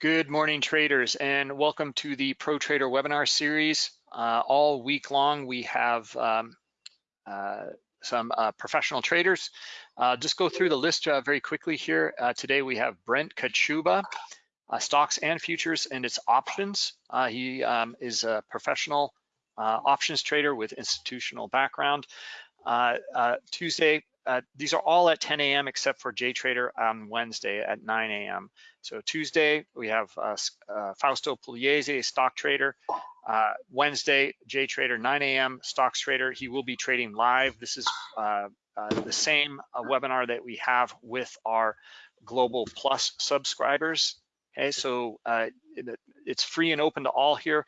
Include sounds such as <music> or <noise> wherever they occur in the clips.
Good morning, traders, and welcome to the Pro Trader webinar series. Uh, all week long, we have um, uh, some uh, professional traders. Uh, just go through the list uh, very quickly here. Uh, today, we have Brent Kochuba, stocks and futures and its options. he um, is a professional options trader with institutional background. Tuesday, uh, these are all at 10 a.m. except for JTrader on Wednesday at 9 a.m. So Tuesday, we have uh, uh, Fausto Pugliese, stock trader. Uh, Wednesday, JTrader 9 a.m. stocks trader. He will be trading live. This is uh, the same webinar that we have with our Global Plus subscribers. Okay, so it, it's free and open to all here.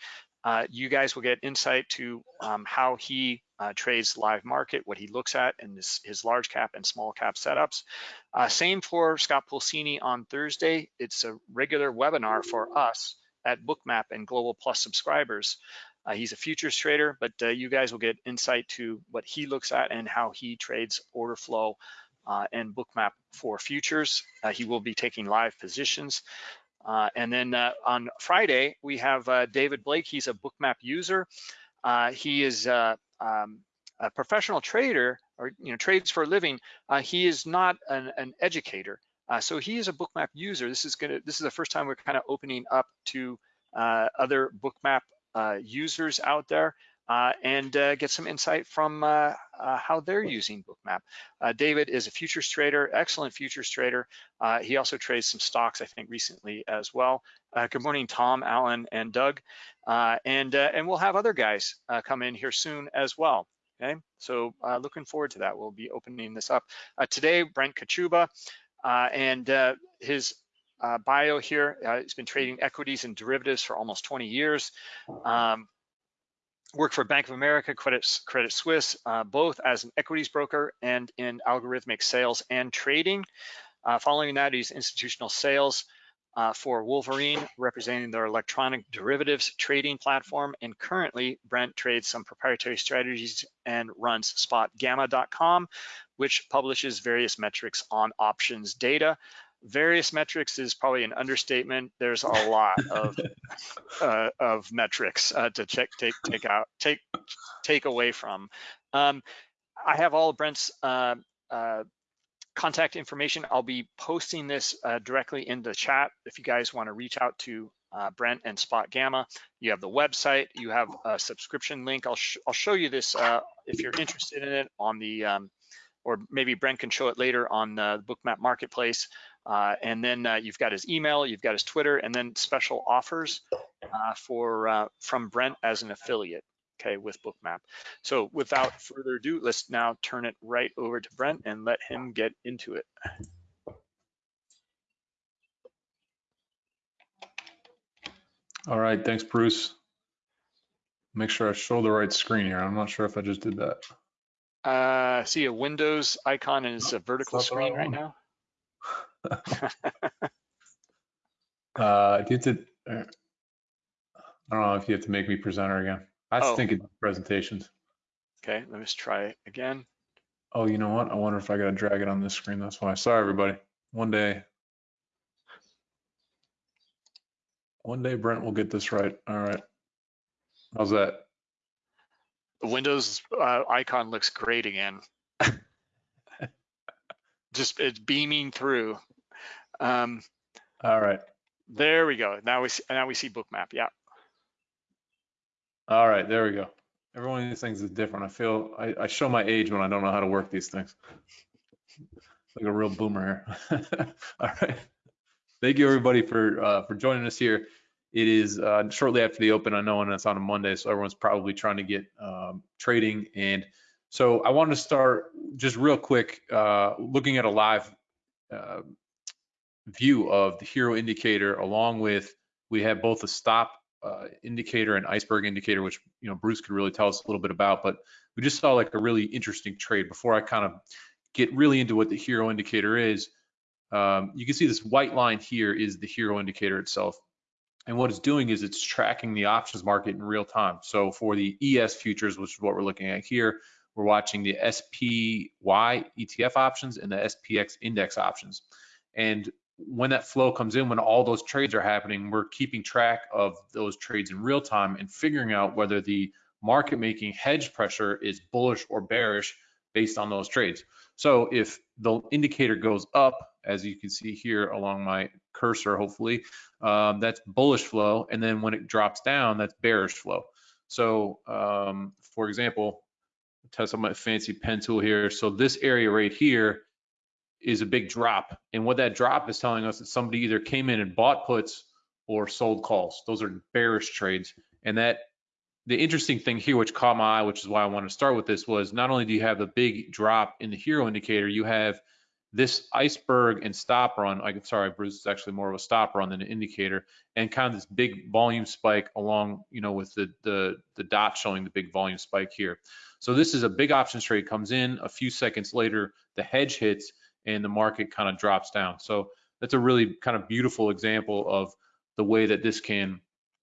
You guys will get insight to um, how he uh, trades live market, what he looks at in his, his large cap and small cap setups. Uh, same for Scott Pulcini on Thursday. It's a regular webinar for us at Bookmap and Global Plus subscribers. Uh, he's a futures trader, but uh, you guys will get insight to what he looks at and how he trades order flow uh, and Bookmap for futures. Uh, he will be taking live positions. Uh, and then uh, on Friday, we have David Blake. He's a Bookmap user. he is um, a professional trader or you know trades for a living, uh, he is not an, an educator. Uh, so he is a bookmap user. This is gonna this is the first time we're kind of opening up to uh, other bookmap uh, users out there uh, and uh, get some insight from how they're using bookmap. David is a futures trader, excellent futures trader. he also trades some stocks, I think, recently as well. good morning, Tom, Alan, and Doug. Uh, and, uh, and we'll have other guys uh, come in here soon as well. Okay, so looking forward to that. We'll be opening this up. today, Brent Kochuba and his uh, bio here. Uh, he's been trading equities and derivatives for almost 20 years. Um, worked for Bank of America, Credit, Credit Suisse, uh, both as an equities broker and in algorithmic sales and trading. following that, he's institutional sales uh, for Wolverine, representing their electronic derivatives trading platform. And currently, Brent trades some proprietary strategies and runs spotgamma.com, which publishes various metrics on options data. Various metrics is probably an understatement. There's a lot of <laughs> uh, of metrics uh, to check, take, take out, take, take away from. Um, I have all of Brent's uh, uh contact information. I'll be posting this uh, directly in the chat if you guys want to reach out to uh, Brent and Spot Gamma. You have the website, you have a subscription link. I'll, sh I'll show you this uh, if you're interested in it on the, um, or maybe Brent can show it later on the Bookmap Marketplace. Uh, and then uh, you've got his email, you've got his Twitter, and then special offers uh, for from Brent as an affiliate okay, with Bookmap. So without further ado, let's now turn it right over to Brent and let him get into it. All right, thanks, Bruce. Make sure I show the right screen here. I'm not sure if I just did that. Uh, see a Windows icon and it's a vertical screen right now. <laughs> uh, do you have to, uh, I don't know if you have to make me presenter again. I was Oh. thinking presentations. Okay, let me just try again. Oh, you know what? I wonder if I gotta drag it on this screen. That's why. Sorry, everybody. One day. One day Brent will get this right. All right. How's that? The Windows uh, icon looks great again. <laughs> Just it's beaming through. Um, All right. there we go. Now we see, now we see Bookmap. Yeah. All right, there we go. Every one of these things is different. I feel I, I show my age when I don't know how to work these things. like a real boomer here. <laughs> All right. Thank you everybody for uh, for joining us here. It is uh, shortly after the open, I know, and it's on a Monday, so everyone's probably trying to get um, trading. And so I wanted to start just real quick, uh, looking at a live uh, view of the hero indicator, along with we have both a stop uh, indicator and iceberg indicator, which you know Bruce could really tell us a little bit about. But we just saw like a really interesting trade. Before I kind of get really into what the hero indicator is, um, you can see this white line here is the hero indicator itself. And what it's doing is it's tracking the options market in real time. So for the ES futures, which is what we're looking at here, we're watching the SPY ETF options and the SPX index options. And when that flow comes in, when all those trades are happening, we're keeping track of those trades in real time and figuring out whether the market making hedge pressure is bullish or bearish based on those trades. So if the indicator goes up, as you can see here along my cursor, hopefully, um, that's bullish flow. And then when it drops down, that's bearish flow. So um, for example, test on my fancy pen tool here. So this area right here is a big drop. And what that drop is telling us that somebody either came in and bought puts or sold calls. Those are bearish trades. And that the interesting thing here, which caught my eye, which is why I want to start with this, was not only do you have the big drop in the hero indicator, you have this iceberg and stop run. I'm sorry, Bruce, it's actually more of a stop run than an indicator, and kind of this big volume spike along, you know, with the the the dot showing the big volume spike here. So this is a big options trade comes in. A few seconds later, the hedge hits and the market kind of drops down. So that's a really kind of beautiful example of the way that this can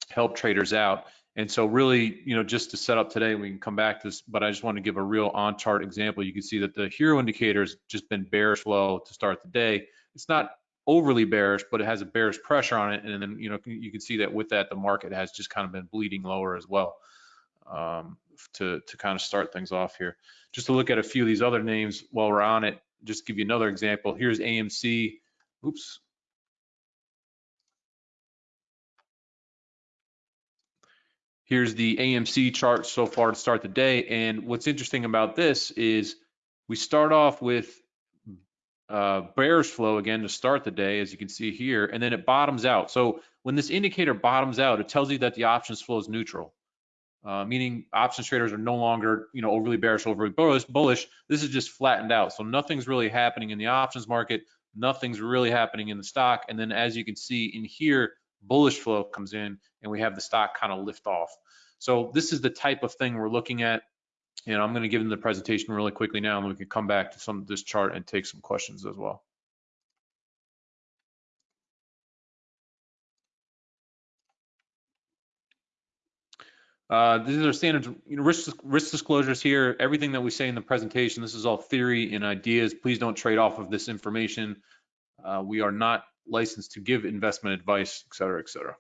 help traders out. And so really, you know, just to set up today, we can come back to this, but I just want to give a real on chart example. You can see that the hero indicator has just been bearish flow to start the day. It's not overly bearish, but it has a bearish pressure on it. And then, you know, you can see that with that, the market has just kind of been bleeding lower as well um, to, to kind of start things off here. Just to look at a few of these other names while we're on it, just give you another example. Here's AMC. Oops, Here's the AMC chart so far to start the day. And what's interesting about this is we start off with uh, bearish flow again to start the day, as you can see here, and then it bottoms out. So when this indicator bottoms out, it tells you that the options flow is neutral, uh, meaning options traders are no longer, you know, overly bearish, overly bullish. This is just flattened out. So nothing's really happening in the options market. Nothing's really happening in the stock. And then as you can see in here, bullish flow comes in and we have the stock kind of lift off. So this is the type of thing we're looking at. And I'm going to give them the presentation really quickly now, and we can come back to some of this chart and take some questions as well. Uh, these are standard you know, risk, risk disclosures here. Everything that we say in the presentation, this is all theory and ideas. Please don't trade off of this information. Uh, we are not licensed to give investment advice, et cetera, et cetera.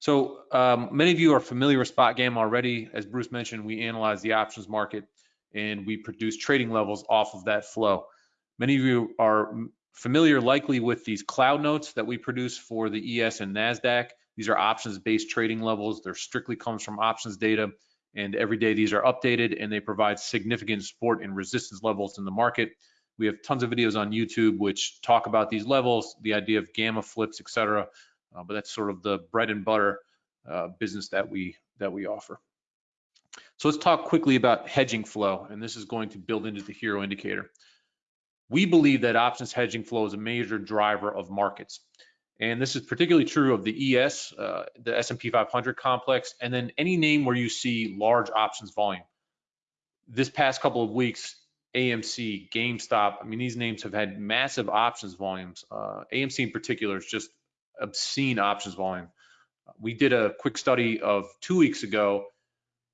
So um, many of you are familiar with SpotGamma already. As Bruce mentioned, we analyze the options market and we produce trading levels off of that flow. Many of you are familiar likely with these cloud notes that we produce for the ES and NASDAQ. These are options-based trading levels. They're strictly comes from options data. And every day these are updated and they provide significant support and resistance levels in the market. We have tons of videos on YouTube which talk about these levels, the idea of gamma flips, etc. Uh, but that's sort of the bread and butter uh, business that we that we offer. So let's talk quickly about hedging flow, and this is going to build into the hero indicator. We believe that options hedging flow is a major driver of markets. And this is particularly true of the ES, uh, the S&P 500 complex, and then any name where you see large options volume. This past couple of weeks, AMC, GameStop. I mean, these names have had massive options volumes. Uh, AMC in particular is just obscene options volume. We did a quick study of two weeks ago.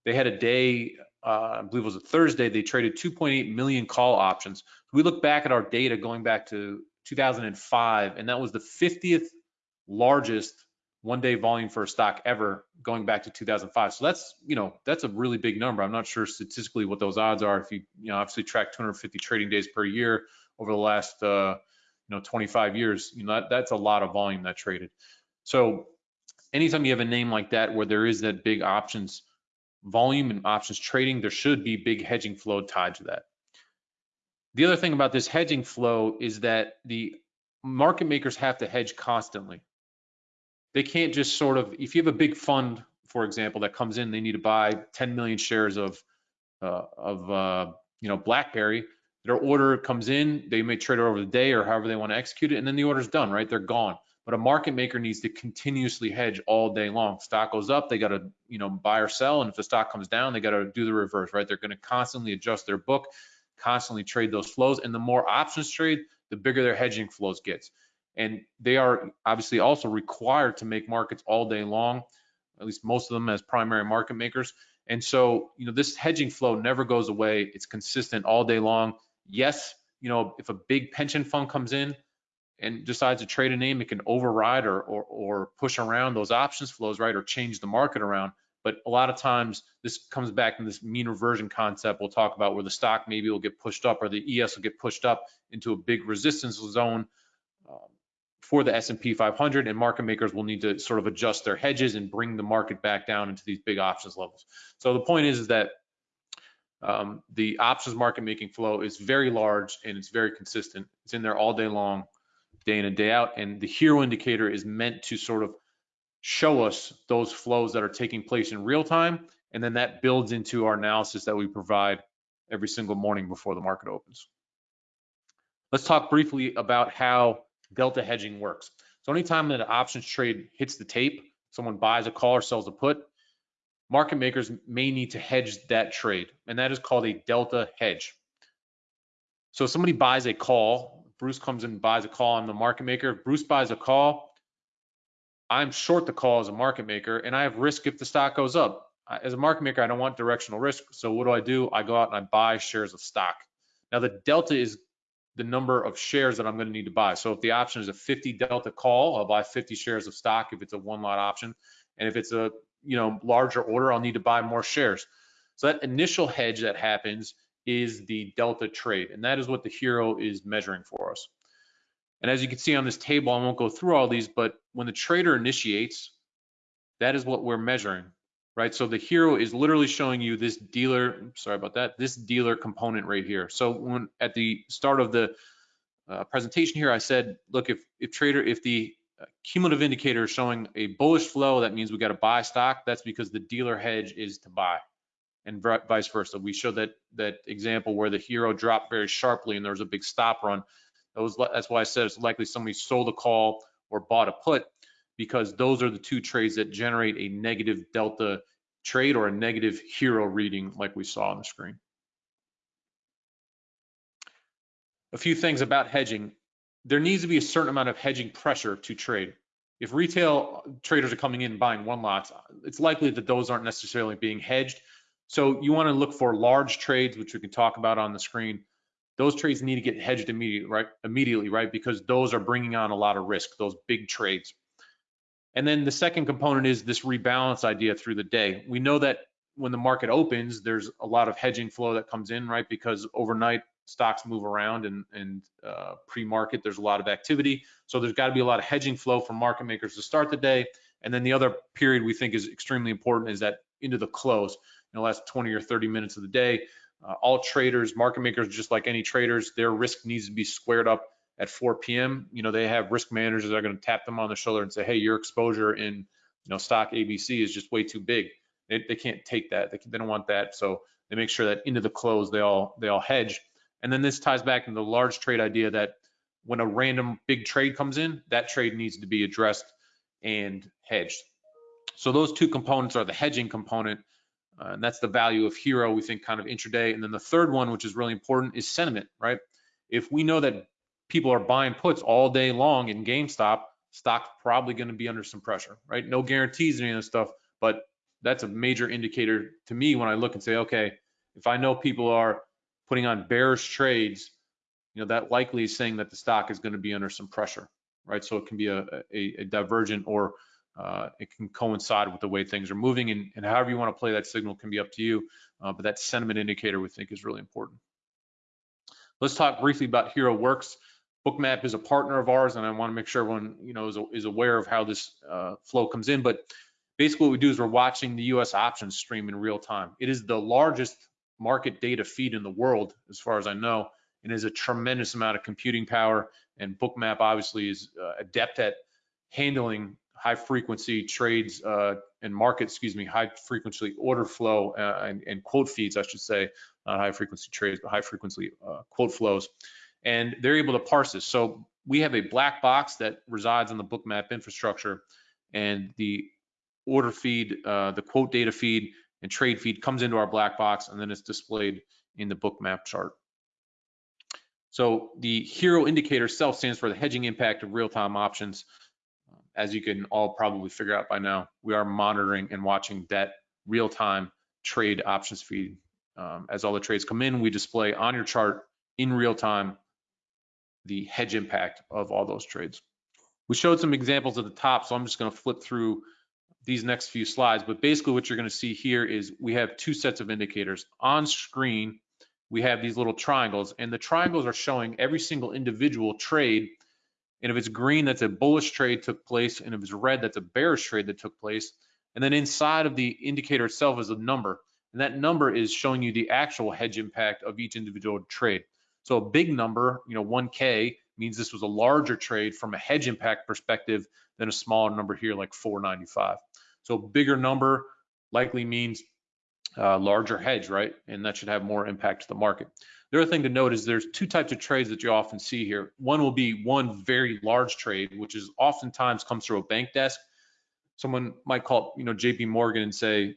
They had a day, uh, I believe it was a Thursday, they traded 2.8 million call options. We look back at our data going back to 2005, and that was the 50th largest one day volume for a stock ever going back to 2005. So that's, you know, that's a really big number. I'm not sure statistically what those odds are. If you, you know, obviously track 250 trading days per year over the last, uh, you know, 25 years, you know, that, that's a lot of volume that traded. So anytime you have a name like that, where there is that big options volume and options trading, there should be big hedging flow tied to that. The other thing about this hedging flow is that the market makers have to hedge constantly they can't just sort of, if you have a big fund, for example, that comes in, they need to buy 10 million shares of, uh, of uh, you know, BlackBerry. Their order comes in, they may trade it over the day or however they want to execute it, and then the order's done, right? They're gone. But a market maker needs to continuously hedge all day long. Stock goes up, they got to, you know, buy or sell, and if the stock comes down, they got to do the reverse, right? They're going to constantly adjust their book, constantly trade those flows, and the more options trade, the bigger their hedging flows gets and they are obviously also required to make markets all day long, at least most of them as primary market makers. And so, you know, this hedging flow never goes away. It's consistent all day long. Yes, you know, if a big pension fund comes in, and decides to trade a name, it can override or, or, or push around those options flows, right, or change the market around. But a lot of times this comes back in this mean reversion concept we'll talk about where the stock maybe will get pushed up or the ES will get pushed up into a big resistance zone um, for the S&P 500 and market makers will need to sort of adjust their hedges and bring the market back down into these big options levels. So the point is, is that um, the options market making flow is very large and it's very consistent. It's in there all day long, day in and day out. And the hero indicator is meant to sort of show us those flows that are taking place in real time. And then that builds into our analysis that we provide every single morning before the market opens. Let's talk briefly about how delta hedging works. So anytime that an options trade hits the tape, someone buys a call or sells a put, market makers may need to hedge that trade, and that is called a delta hedge. So if somebody buys a call, Bruce comes in and buys a call on the market maker, If Bruce buys a call, I'm short the call as a market maker, and I have risk if the stock goes up. As a market maker, I don't want directional risk, so what do I do? I go out and I buy shares of stock. Now the delta is the number of shares that I'm going to need to buy. So if the option is a 50 delta call, I'll buy 50 shares of stock if it's a one lot option. And if it's a you know larger order, I'll need to buy more shares. So that initial hedge that happens is the delta trade, and that is what the hero is measuring for us. And as you can see on this table, I won't go through all these, but when the trader initiates, that is what we're measuring, right? So the hero is literally showing you this dealer, sorry about that, this dealer component right here. So when at the start of the uh, presentation here, I said, look, if, if trader, if the cumulative indicator is showing a bullish flow, that means we got to buy stock. That's because the dealer hedge is to buy and vice versa. We showed that that example where the hero dropped very sharply and there was a big stop run. That was, that's why I said it's likely somebody sold a call or bought a put because those are the two trades that generate a negative delta trade or a negative hero reading like we saw on the screen. A few things about hedging there needs to be a certain amount of hedging pressure to trade. If retail traders are coming in and buying one lots, it's likely that those aren't necessarily being hedged. So you want to look for large trades, which we can talk about on the screen. Those trades need to get hedged immediately, right? Immediately, right? Because those are bringing on a lot of risk, those big trades. And then the second component is this rebalance idea through the day. We know that when the market opens, there's a lot of hedging flow that comes in, right? Because overnight stocks move around and, and uh, pre-market, there's a lot of activity. So there's got to be a lot of hedging flow from market makers to start the day. And then the other period we think is extremely important is that into the close, in the last 20 or 30 minutes of the day. Uh, all traders, market makers, just like any traders, their risk needs to be squared up at 4 p.m. You know, they have risk managers that are going to tap them on the shoulder and say, hey, your exposure in, you know, stock ABC is just way too big. They, they can't take that. They, they don't want that. So they make sure that into the close, they all, they all hedge. And then this ties back into the large trade idea that when a random big trade comes in, that trade needs to be addressed and hedged. So those two components are the hedging component, uh, and that's the value of hero, we think kind of intraday. And then the third one, which is really important, is sentiment, right? If we know that people are buying puts all day long in GameStop, stock's probably going to be under some pressure, right? No guarantees and any of this stuff, but that's a major indicator to me when I look and say, okay, if I know people are putting on bearish trades, you know, that likely is saying that the stock is going to be under some pressure, right? So it can be a, a, a divergent or uh, it can coincide with the way things are moving and, and, however you want to play that signal can be up to you. Uh, but that sentiment indicator we think is really important. Let's talk briefly about Hero Works. Bookmap is a partner of ours, and I want to make sure everyone you know is, is aware of how this uh, flow comes in. But basically, what we do is we're watching the U.S. options stream in real time. It is the largest market data feed in the world, as far as I know, and is a tremendous amount of computing power. And Bookmap obviously is uh, adept at handling high frequency trades uh, and market, excuse me, high frequency order flow uh, and, and, quote feeds, I should say, not high frequency trades, but high frequency uh, quote flows. And they're able to parse this. So we have a black box that resides on the Bookmap infrastructure, and the order feed, uh, the quote data feed, and trade feed comes into our black box and then it's displayed in the Bookmap chart. So the HERO indicator self stands for the hedging impact of real-time options. As you can all probably figure out by now, we are monitoring and watching that real-time trade options feed. Um, as all the trades come in, we display on your chart in real time the hedge impact of all those trades. We showed some examples at the top, so I'm just going to flip through these next few slides. But basically what you're going to see here is we have two sets of indicators. On screen, we have these little triangles, and the triangles are showing every single individual trade. And if it's green, that's a bullish trade took place, and if it's red, that's a bearish trade that took place. And then inside of the indicator itself is a number, and that number is showing you the actual hedge impact of each individual trade. So a big number, you know, 1K means this was a larger trade from a hedge impact perspective than a smaller number here like 495. So a bigger number likely means uh, larger hedge, right? And that should have more impact to the market. The other thing to note is there's two types of trades that you often see here. One will be one very large trade, which is oftentimes comes through a bank desk. Someone might call, you know, JP Morgan and say,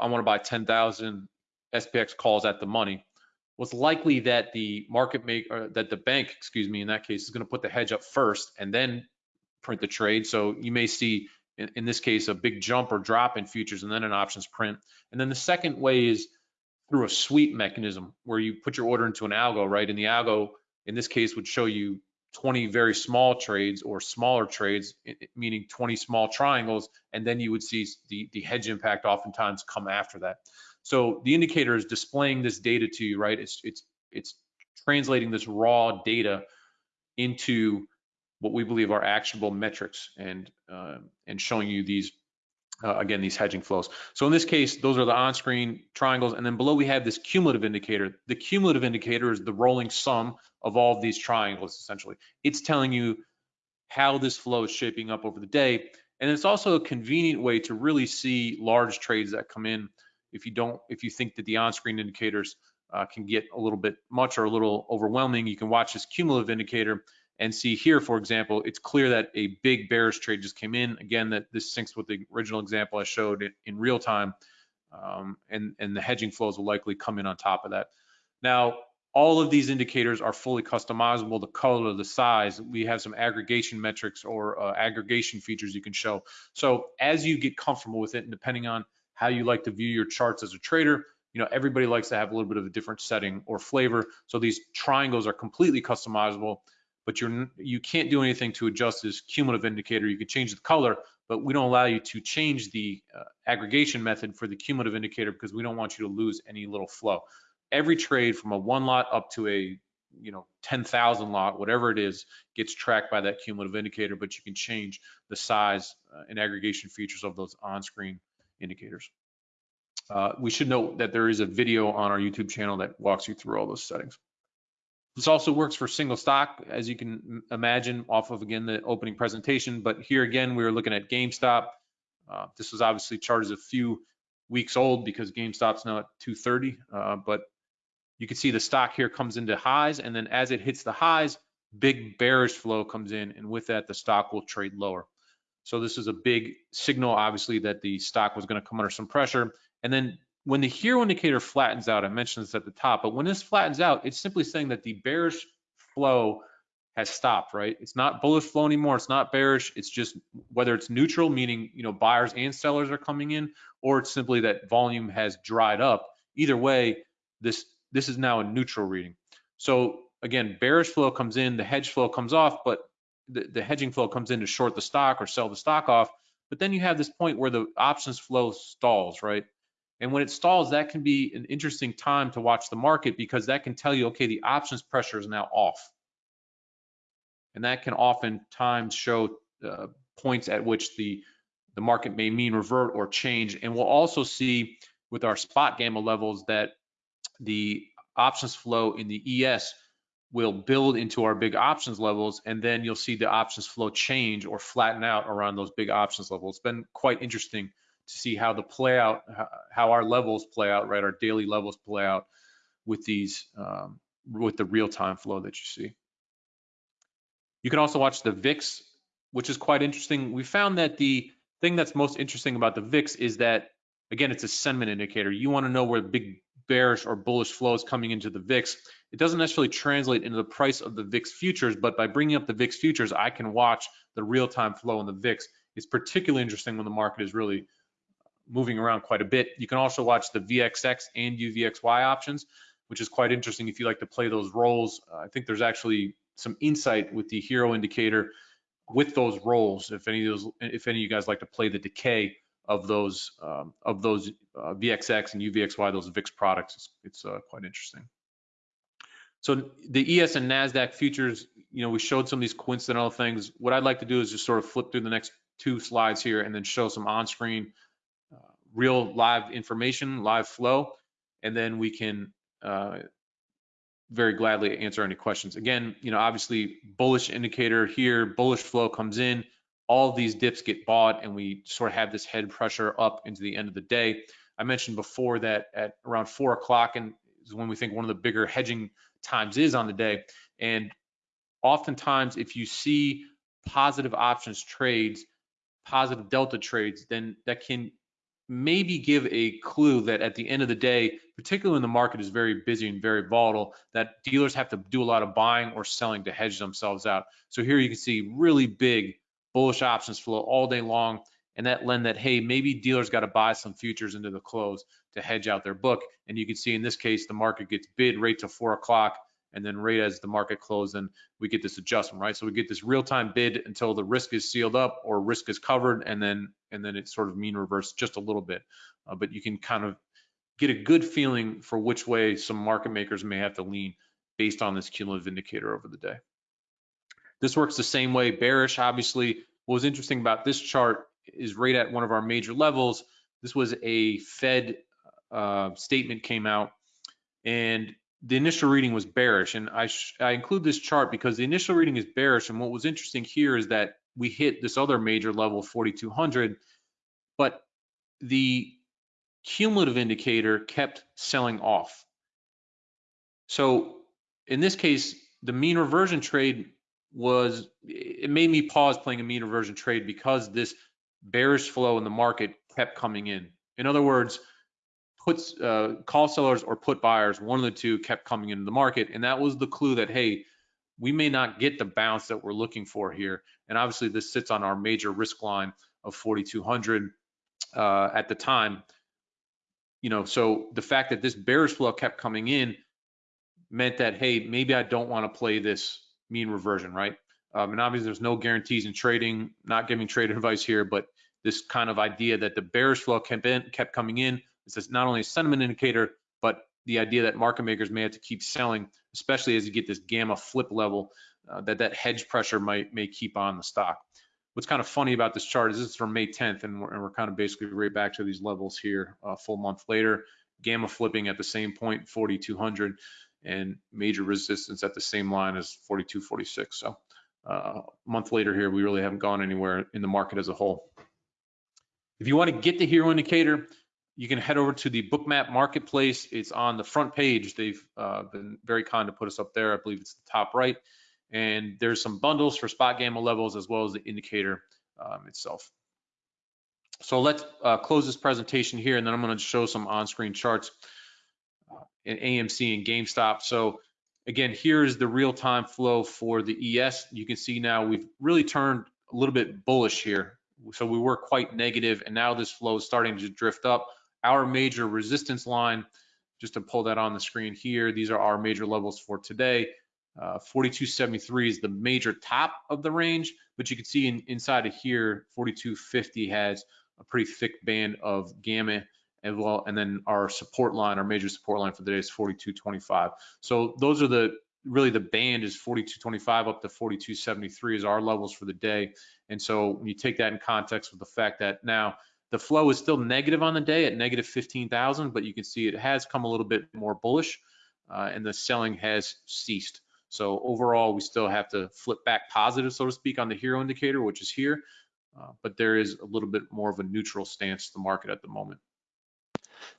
I want to buy 10,000 SPX calls at the money. Well, it's likely that the market make or that the bank, excuse me, in that case is going to put the hedge up first and then print the trade. So you may see in, in this case a big jump or drop in futures and then an options print. And then the second way is through a sweep mechanism where you put your order into an algo, right? And the algo in this case would show you 20 very small trades or smaller trades, meaning 20 small triangles, and then you would see the, the hedge impact oftentimes come after that. So the indicator is displaying this data to you, right? It's it's it's translating this raw data into what we believe are actionable metrics and uh, and showing you these uh, again these hedging flows. So in this case, those are the on-screen triangles, and then below we have this cumulative indicator. The cumulative indicator is the rolling sum of all of these triangles. Essentially, it's telling you how this flow is shaping up over the day, and it's also a convenient way to really see large trades that come in if you don't, if you think that the on-screen indicators uh, can get a little bit much or a little overwhelming, you can watch this cumulative indicator and see here, for example, it's clear that a big bearish trade just came in. Again, that this syncs with the original example I showed in, in real time, um, and, and the hedging flows will likely come in on top of that. Now, all of these indicators are fully customizable, the color, the size. We have some aggregation metrics or uh, aggregation features you can show. So as you get comfortable with it, and depending on how you like to view your charts as a trader. You know, everybody likes to have a little bit of a different setting or flavor. So these triangles are completely customizable, but you're you can't do anything to adjust this cumulative indicator. You can change the color, but we don't allow you to change the uh, aggregation method for the cumulative indicator because we don't want you to lose any little flow. Every trade from a one lot up to a you know 10,000 lot, whatever it is, gets tracked by that cumulative indicator, but you can change the size uh, and aggregation features of those on-screen indicators. Uh, we should note that there is a video on our YouTube channel that walks you through all those settings. This also works for single stock, as you can imagine off of, again, the opening presentation. But here again, we were looking at GameStop. Uh, this was obviously charted a few weeks old because GameStop's now at 230. Uh, but you can see the stock here comes into highs, and then as it hits the highs, big bearish flow comes in, and with that, the stock will trade lower. So this is a big signal, obviously, that the stock was going to come under some pressure. And then when the hero indicator flattens out, I mentioned this at the top, but when this flattens out, it's simply saying that the bearish flow has stopped, right? It's not bullish flow anymore. It's not bearish. It's just whether it's neutral, meaning you know buyers and sellers are coming in, or it's simply that volume has dried up. Either way, this this is now a neutral reading. So again, bearish flow comes in, the hedge flow comes off, but the, the hedging flow comes in to short the stock or sell the stock off. But then you have this point where the options flow stalls, right? And when it stalls, that can be an interesting time to watch the market because that can tell you, okay, the options pressure is now off. And that can oftentimes show uh, points at which the, the market may mean revert or change. And we'll also see with our spot gamma levels that the options flow in the ES will build into our big options levels, and then you'll see the options flow change or flatten out around those big options levels. It's been quite interesting to see how the play out, how our levels play out, right? Our daily levels play out with these, um, with the real-time flow that you see. You can also watch the VIX, which is quite interesting. We found that the thing that's most interesting about the VIX is that, again, it's a sentiment indicator. You want to know where big bearish or bullish flows coming into the VIX. It doesn't necessarily translate into the price of the VIX futures, but by bringing up the VIX futures, I can watch the real-time flow in the VIX. It's particularly interesting when the market is really moving around quite a bit. You can also watch the VXX and UVXY options, which is quite interesting if you like to play those rolls. Uh, I think there's actually some insight with the hero indicator with those rolls. If any of those, if any of you guys like to play the decay of those um, of those uh, VXX and UVXY, those VIX products, it's, it's uh, quite interesting. So the ES and NASDAQ futures, you know, we showed some of these coincidental things. What I'd like to do is just sort of flip through the next two slides here and then show some on-screen uh, real live information, live flow, and then we can uh, very gladly answer any questions. Again, you know, obviously bullish indicator here, bullish flow comes in, all these dips get bought and we sort of have this head pressure up into the end of the day. I mentioned before that at around four o'clock and is when we think one of the bigger hedging times is on the day. And oftentimes if you see positive options trades, positive delta trades, then that can maybe give a clue that at the end of the day, particularly when the market is very busy and very volatile, that dealers have to do a lot of buying or selling to hedge themselves out. So here you can see really big bullish options flow all day long. And that lend that, hey, maybe dealers got to buy some futures into the close to hedge out their book. And you can see in this case, the market gets bid right to four o'clock and then right as the market closes, then we get this adjustment, right? So we get this real-time bid until the risk is sealed up or risk is covered, and then and then it's sort of mean reverse just a little bit. Uh, but you can kind of get a good feeling for which way some market makers may have to lean based on this cumulative indicator over the day. This works the same way. Bearish, obviously, what was interesting about this chart is right at one of our major levels. This was a Fed uh, statement came out, and the initial reading was bearish. And I, I include this chart because the initial reading is bearish. And what was interesting here is that we hit this other major level, 4,200, but the cumulative indicator kept selling off. So in this case, the mean reversion trade was, it made me pause playing a mean reversion trade because this bearish flow in the market kept coming in. In other words, puts uh, call sellers or put buyers, one of the two kept coming into the market. And that was the clue that, hey, we may not get the bounce that we're looking for here. And obviously this sits on our major risk line of 4,200 uh, at the time. You know, so the fact that this bearish flow kept coming in meant that, hey, maybe I don't want to play this mean reversion, right? Um, and obviously there's no guarantees in trading, not giving trade <laughs> advice here, but this kind of idea that the bearish flow kept, in, kept coming in, it's not only a sentiment indicator, but the idea that market makers may have to keep selling, especially as you get this gamma flip level, uh, that that hedge pressure might may keep on the stock. What's kind of funny about this chart is this is from May 10th, and we're, and we're kind of basically right back to these levels here, a full month later. Gamma flipping at the same point, 4,200, and major resistance at the same line as 4246. So uh, a month later here, we really haven't gone anywhere in the market as a whole. If you want to get the hero indicator, you can head over to the Bookmap Marketplace. It's on the front page. They've uh, been very kind to put us up there. I believe it's the top right. And there's some bundles for spot gamma levels as well as the indicator um, itself. So let's uh, close this presentation here, and then I'm going to show some on-screen charts uh, in AMC and GameStop. So again, here is the real-time flow for the ES. You can see now we've really turned a little bit bullish here. So we were quite negative, and now this flow is starting to drift up our major resistance line, just to pull that on the screen here, these are our major levels for today. Uh, 4273 is the major top of the range, but you can see in, inside of here, 4250 has a pretty thick band of gamma as well. And then our support line, our major support line for the day is 4225. So those are the, really the band is 4225 up to 4273 is our levels for the day. And so when you take that in context with the fact that now the flow is still negative on the day at negative 15,000, but you can see it has come a little bit more bullish uh, and the selling has ceased. So overall, we still have to flip back positive, so to speak, on the hero indicator, which is here. Uh, but there is a little bit more of a neutral stance to the market at the moment.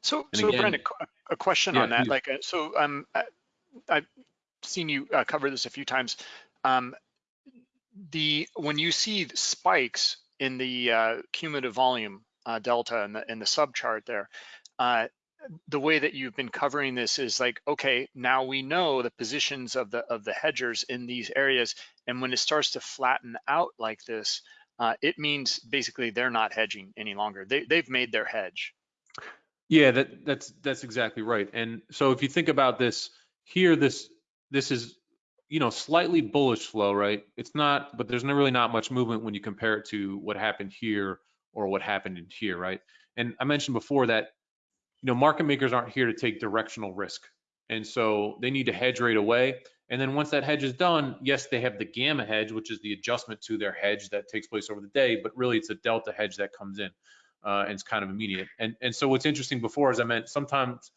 So, and so again, Brent, a, a question yeah, on that. Like, uh, so um, I've seen you uh, cover this a few times. Um, the when you see spikes in the uh, cumulative volume uh, delta in the in the sub chart there. Uh, the way that you've been covering this is like, okay, now we know the positions of the of the hedgers in these areas, and when it starts to flatten out like this, uh, it means basically they're not hedging any longer. They they've made their hedge. Yeah, that that's that's exactly right. And so if you think about this here, this this is you know, slightly bullish flow, right? It's not, but there's really not much movement when you compare it to what happened here or what happened in here, right? And I mentioned before that, you know, market makers aren't here to take directional risk. And so they need to hedge right away. And then once that hedge is done, yes, they have the gamma hedge, which is the adjustment to their hedge that takes place over the day, but really it's a delta hedge that comes in uh, and it's kind of immediate. And, and so what's interesting before, as I meant, sometimes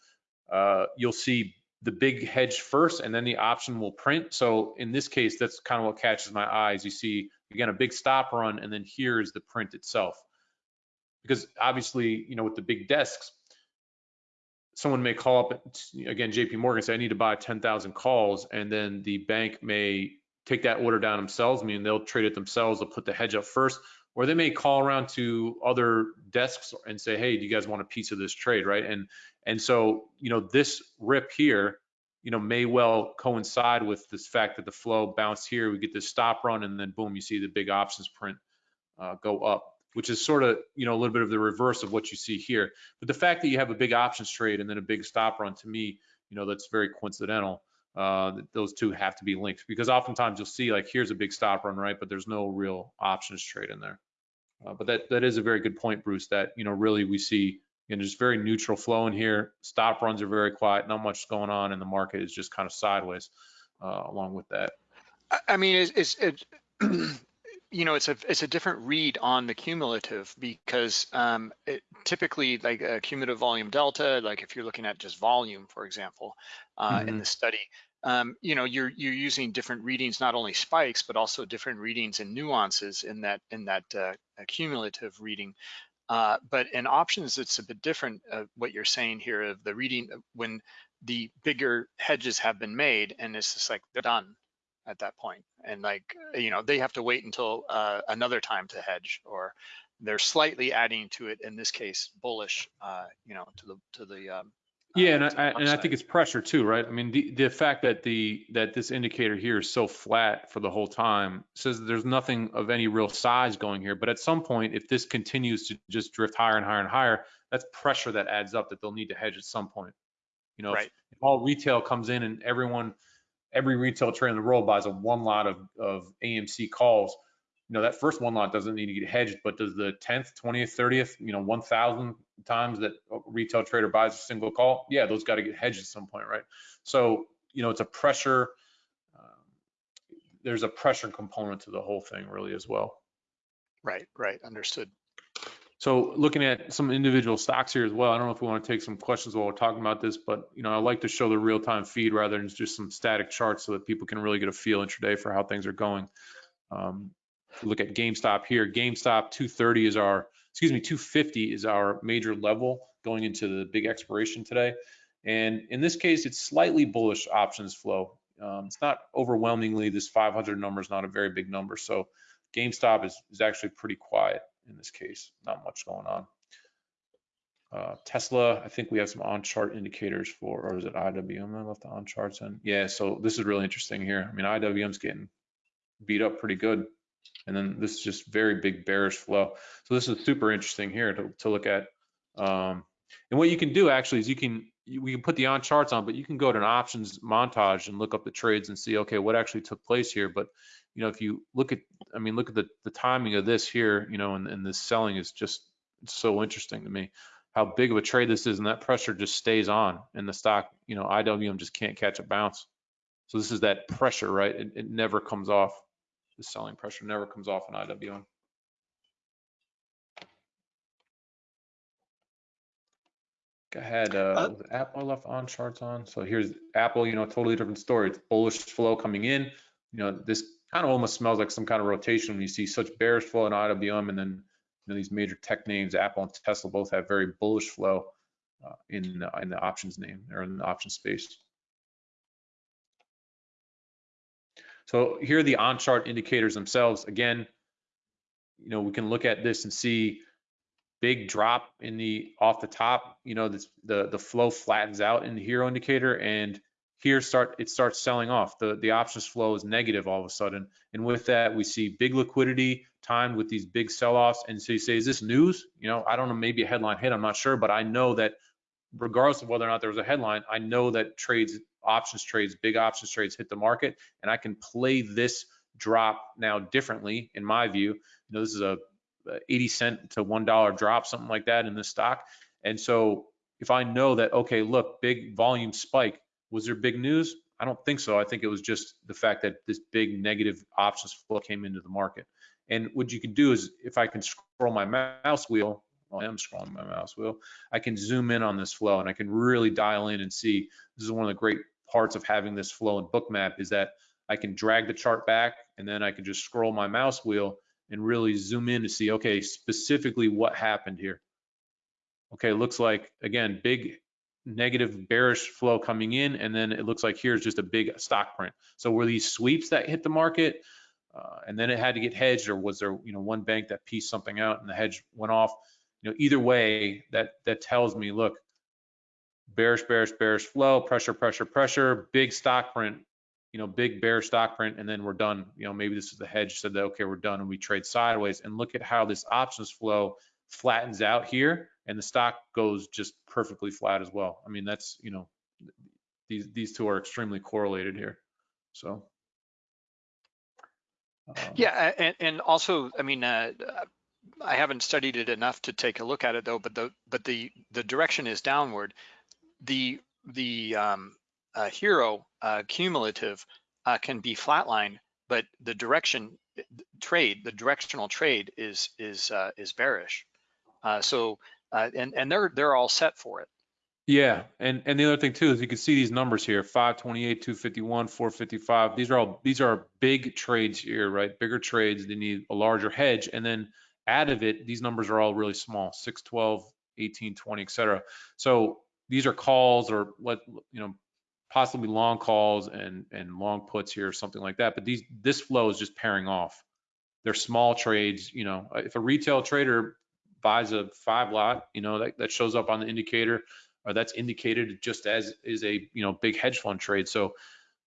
uh, you'll see the big hedge first and then the option will print. So in this case, that's kind of what catches my eyes. You see, again, a big stop run and then here is the print itself. Because obviously, you know, with the big desks, someone may call up again JP Morgan say I need to buy 10,000 calls and then the bank may take that order down themselves I mean they'll trade it themselves they'll put the hedge up first or they may call around to other desks and say hey do you guys want a piece of this trade? Right? And and so you know this rip here you know may well coincide with this fact that the flow bounced here we get this stop run and then boom you see the big options print uh, go up which is sort of, you know, a little bit of the reverse of what you see here. But the fact that you have a big options trade and then a big stop run, to me, you know, that's very coincidental. Uh, those two have to be linked because oftentimes you'll see like here's a big stop run, right? But there's no real options trade in there. Uh, but that that is a very good point, Bruce. That you know really we see you know just very neutral flow in here. Stop runs are very quiet, not much going on, and the market is just kind of sideways uh, along with that. I mean, it's, it's it, <clears throat> you know, it's a it's a different read on the cumulative because um, it, typically like a cumulative volume delta, like if you're looking at just volume, for example, uh, mm -hmm. in mm-hmm. the study, um, you know, you're you're using different readings, not only spikes but also different readings and nuances in that in that uh, cumulative reading. Uh, but in options, it's a bit different. Uh, what you're saying here of the reading when the bigger hedges have been made, and it's just like they're done at that point and like you know they have to wait until uh, another time to hedge or they're slightly adding to it in this case bullish uh, you know to the to the um, yeah, and I, and I think it's pressure too, right? I mean, the, the fact that the that this indicator here is so flat for the whole time says there's nothing of any real size going here. But at some point, if this continues to just drift higher and higher and higher, that's pressure that adds up that they'll need to hedge at some point. You know, right. if, if all retail comes in and everyone every retail trader in the world buys a one lot of, of AMC calls, you know, that first one lot doesn't need to get hedged, but does the 10th, 20th, 30th, you know, 1,000 times that retail trader buys a single call, yeah, those got to get hedged at some point, right? So, you know, it's a pressure, um, there's a pressure component to the whole thing really as well. Right, right, understood. So looking at some individual stocks here as well, I don't know if we want to take some questions while we're talking about this, but you know, I like to show the real-time feed rather than just some static charts so that people can really get a feel intraday for how things are going. Um, look at GameStop here. GameStop 230 is our, excuse me, 250 is our major level going into the big expiration today. And in this case, it's slightly bullish options flow. Um, it's not overwhelmingly, this 500 number is not a very big number. So GameStop is, is actually pretty quiet in this case, not much going on. Uh, Tesla, I think we have some on-chart indicators for, or is it IWM I left the on-charts in? Yeah, so this is really interesting here. I mean, IWM's getting beat up pretty good. And then this is just very big bearish flow. So this is super interesting here to, to look at. Um, and what you can do actually is you can, we can put the on charts on, but you can go to an options montage and look up the trades and see, okay, what actually took place here. But you know, if you look at, I mean, look at the, the timing of this here, you know, and, and this selling is just so interesting to me. How big of a trade this is, and that pressure just stays on, and the stock, you know, IWM just can't catch a bounce. So this is that pressure, right? It, it never comes off. The selling pressure never comes off in IWM. Go ahead. Uh, uh, Apple left on charts on. So here's Apple. You know, totally different story. It's bullish flow coming in. You know, this kind of almost smells like some kind of rotation when you see such bearish flow in IWM and then you know, these major tech names, Apple and Tesla, both have very bullish flow uh, in, uh, in the options name or in the option space. So here are the on-chart indicators themselves. Again, you know, we can look at this and see big drop in the off the top. You know, the the flow flattens out in the hero indicator, and here start it starts selling off. The the options flow is negative all of a sudden, and with that we see big liquidity timed with these big sell-offs. And so you say, is this news? You know, I don't know, maybe a headline hit. I'm not sure, but I know that regardless of whether or not there was a headline, I know that trades options trades, big options trades hit the market, and I can play this drop now differently, in my view. You know, this is a Uh, 80 cent to $1 drop, something like that in the stock. And so if I know that, okay, look, big volume spike, was there big news? I don't think so. I think it was just the fact that this big negative options flow came into the market. And what you can do is if I can scroll my mouse wheel, well, I am scrolling my mouse wheel, I can zoom in on this flow and I can really dial in and see, this is one of the great parts of having this flow in bookmap is that I can drag the chart back and then I can just scroll my mouse wheel and really zoom in to see, okay, specifically what happened here. Okay, looks like, again, big negative bearish flow coming in, and then it looks like here's just a big stock print. So were these sweeps that hit the market, uh, and then it had to get hedged, or was there, you know, one bank that pieced something out and the hedge went off? You know, either way, that that tells me, look, bearish, bearish, bearish flow, pressure, pressure, pressure, big stock print, you know, big bear stock print, and then we're done. You know, maybe this is the hedge said that, okay, we're done, and we trade sideways. And look at how this options flow flattens out here, and the stock goes just perfectly flat as well. I mean, that's, you know, these these two are extremely correlated here. So. Um, yeah, and, and also, I mean, uh, I haven't studied it enough to take a look at it though, but the but the the direction is downward. The the um, uh, HIRO uh, cumulative uh, can be flatline, but the direction trade, the directional trade is is uh, is bearish. So and and they're they're all set for it. Yeah, and and the other thing too is you can see these numbers here: 528, 251, 455. These are all these are big trades here, right? Bigger trades. They need a larger hedge, and then out of it, these numbers are all really small: 612, 18, 20, etc. So these are calls or what you know possibly long calls and and long puts here or something like that. But these this flow is just pairing off. They're small trades. You know, if a retail trader buys a five lot, you know, that, that shows up on the indicator or that's indicated just as is a you know big hedge fund trade. So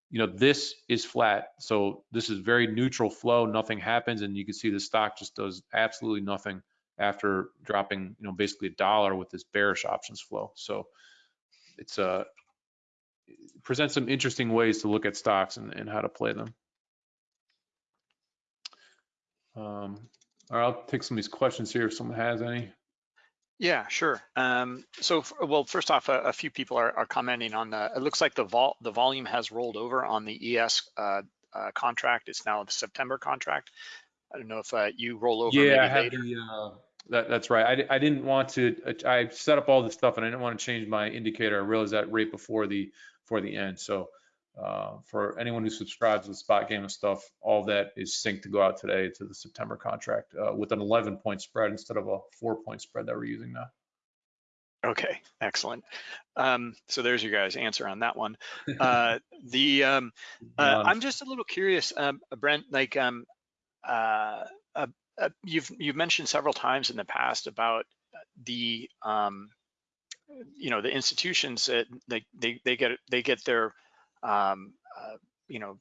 you know this is flat. So this is very neutral flow. Nothing happens, and you can see the stock just does absolutely nothing after dropping you know basically a dollar with this bearish options flow. So it's a uh, presents some interesting ways to look at stocks and, and how to play them. Um, all right, I'll take some of these questions here if someone has any. Yeah, sure. Um, so, well, first off, a, a few people are, are, commenting on the. It looks like the vol the volume has rolled over on the ES uh, uh, contract. It's now the September contract. I don't know if uh, you roll over. Yeah, I later. the. Uh, that, that's right. I, I didn't want to. I set up all this stuff and I didn't want to change my indicator. I realized that right before the for the end. So uh, for anyone who subscribes to the SpotGamma and stuff, all that is synced to go out today to the September contract uh, with an 11 point spread instead of a four point spread that we're using now. Okay, excellent. Um, so there's your guys' answer on that one. <laughs> Uh, the um, uh, I'm just a little curious, um, Brent. Like um, uh, uh, you've you've mentioned several times in the past about the um, you know the institutions that they they they get they get their um, uh, you know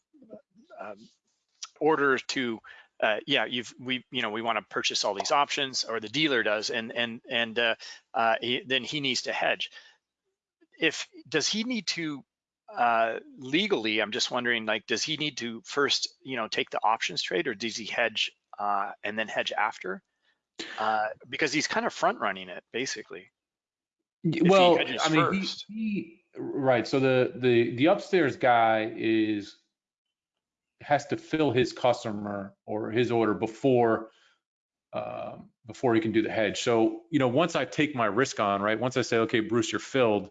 um, orders to uh, yeah you've we you know we want to purchase all these options or the dealer does and and and uh, uh, he, then he needs to hedge. If does he need to uh, legally i'm just wondering like does he need to first you know take the options trade or does he hedge uh, and then hedge after? Uh, because he's kind of front running it basically well, I mean, he, he, right. So the the the upstairs guy is has to fill his customer or his order before um, before he can do the hedge. So you know, once I take my risk on, right? Once I say, okay, Bruce, you're filled,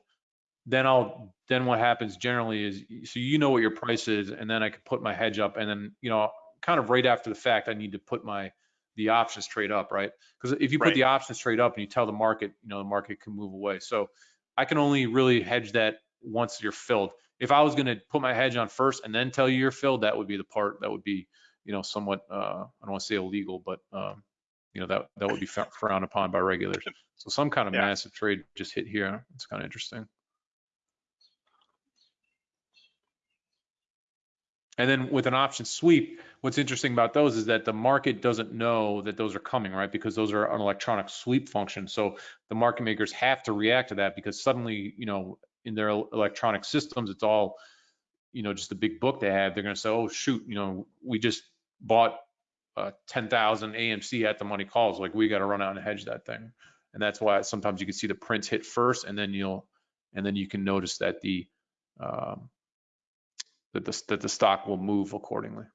then I'll then what happens generally is so you know what your price is, and then I can put my hedge up, and then you know, kind of right after the fact, I need to put my the options trade up, right? Because if you put right. the options trade up and you tell the market, you know, the market can move away. So I can only really hedge that once you're filled. If I was going to put my hedge on first and then tell you you're filled, that would be the part that would be, you know, somewhat, uh, I don't want to say illegal, but, um, you know, that, that would be <laughs> frowned upon by regulators. So some kind of yeah. massive trade just hit here. It's kind of interesting. And then with an option sweep, what's interesting about those is that the market doesn't know that those are coming, right? Because those are an electronic sweep function. So the market makers have to react to that because suddenly, you know, in their electronic systems, it's all you know, just the big book they have, they're going to say, oh, shoot, you know, we just bought uh, 10,000 AMC at the money calls. Like we got to run out and hedge that thing. And that's why sometimes you can see the prints hit first and then you'll, and then you can notice that the, um, that the, that the stock will move accordingly.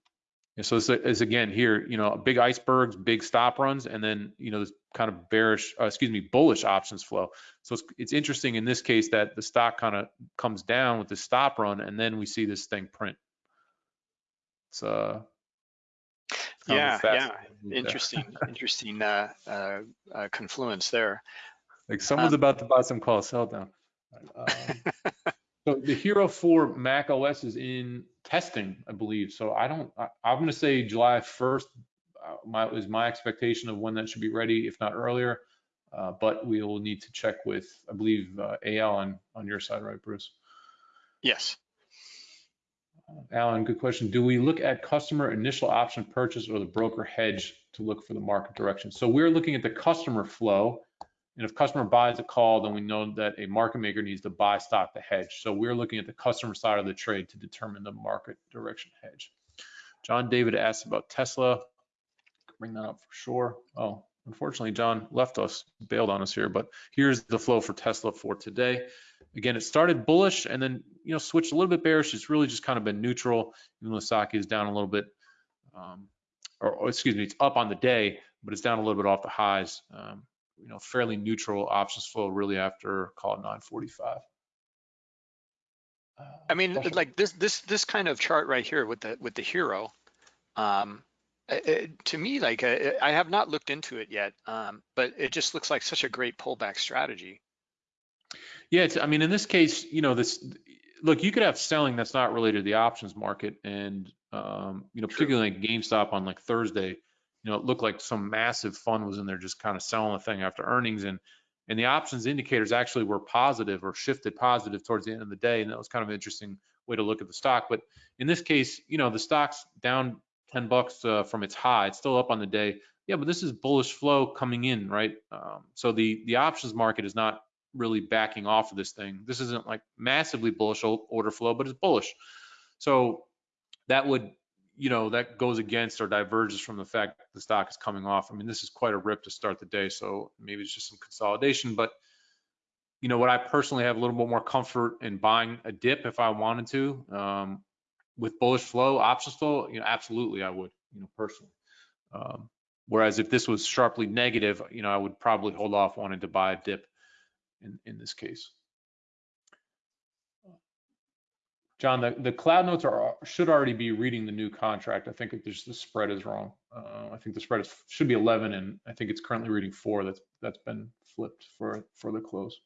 And so this is again here, you know, big icebergs, big stop runs, and then you know this kind of bearish, uh, excuse me, bullish options flow. So it's, it's interesting in this case that the stock kind of comes down with the stop run, and then we see this thing print. It's uh, yeah, yeah, interesting, <laughs> interesting uh, uh, uh, confluence there. Like someone's um, about to buy some call sell down. <laughs> Um, so the HIRO 4 Mac OS is in testing, I believe. So I don't, I, am going to say July 1st uh, my, is my expectation of when that should be ready, if not earlier. Uh, but we will need to check with, I believe, uh, AL on, on your side, right, Bruce? Yes. Uh, Alan, good question. Do we look at customer initial option purchase or the broker hedge to look for the market direction? So we're looking at the customer flow and if customer buys a call, then we know that a market maker needs to buy stock to hedge. So we're looking at the customer side of the trade to determine the market direction hedge. John David asked about Tesla. Bring that up for sure. Oh, unfortunately, John left us, bailed on us here, but here's the flow for Tesla for today. Again, it started bullish and then, you know, switched a little bit bearish. It's really just kind of been neutral, even though stock is down a little bit, um, or, or, excuse me, it's up on the day, but it's down a little bit off the highs. Um, you know, fairly neutral options flow really after call it 945. Uh, I mean, special. like this, this, this kind of chart right here with the, with the HIRO, um, it, to me, like uh, I have not looked into it yet, um, but it just looks like such a great pullback strategy. Yeah, I mean, in this case, you know, this look, you could have selling that's not related to the options market, and um, you know, particularly like GameStop on like Thursday, you know, it looked like some massive fund was in there just kind of selling the thing after earnings and and the options indicators actually were positive or shifted positive towards the end of the day and that was kind of an interesting way to look at the stock but in this case you know the stock's down 10 bucks uh, from its high. It's still up on the day. Yeah but this is bullish flow coming in right? Um, so the the options market is not really backing off of this thing. This isn't like massively bullish order flow but it's bullish. So that would you know, that goes against or diverges from the fact that the stock is coming off. I mean, this is quite a rip to start the day, so maybe it's just some consolidation. But you know, what I personally have a little bit more comfort in buying a dip if I wanted to. Um, with bullish flow, options flow, you know, absolutely I would, you know, personally. Um, whereas if this was sharply negative, you know, I would probably hold off wanting to buy a dip in, in this case. John, the, the cloud notes are should already be reading the new contract. I think just the spread is wrong. Uh, I think the spread is, should be 11, and I think it's currently reading four. That's that's been flipped for for the close.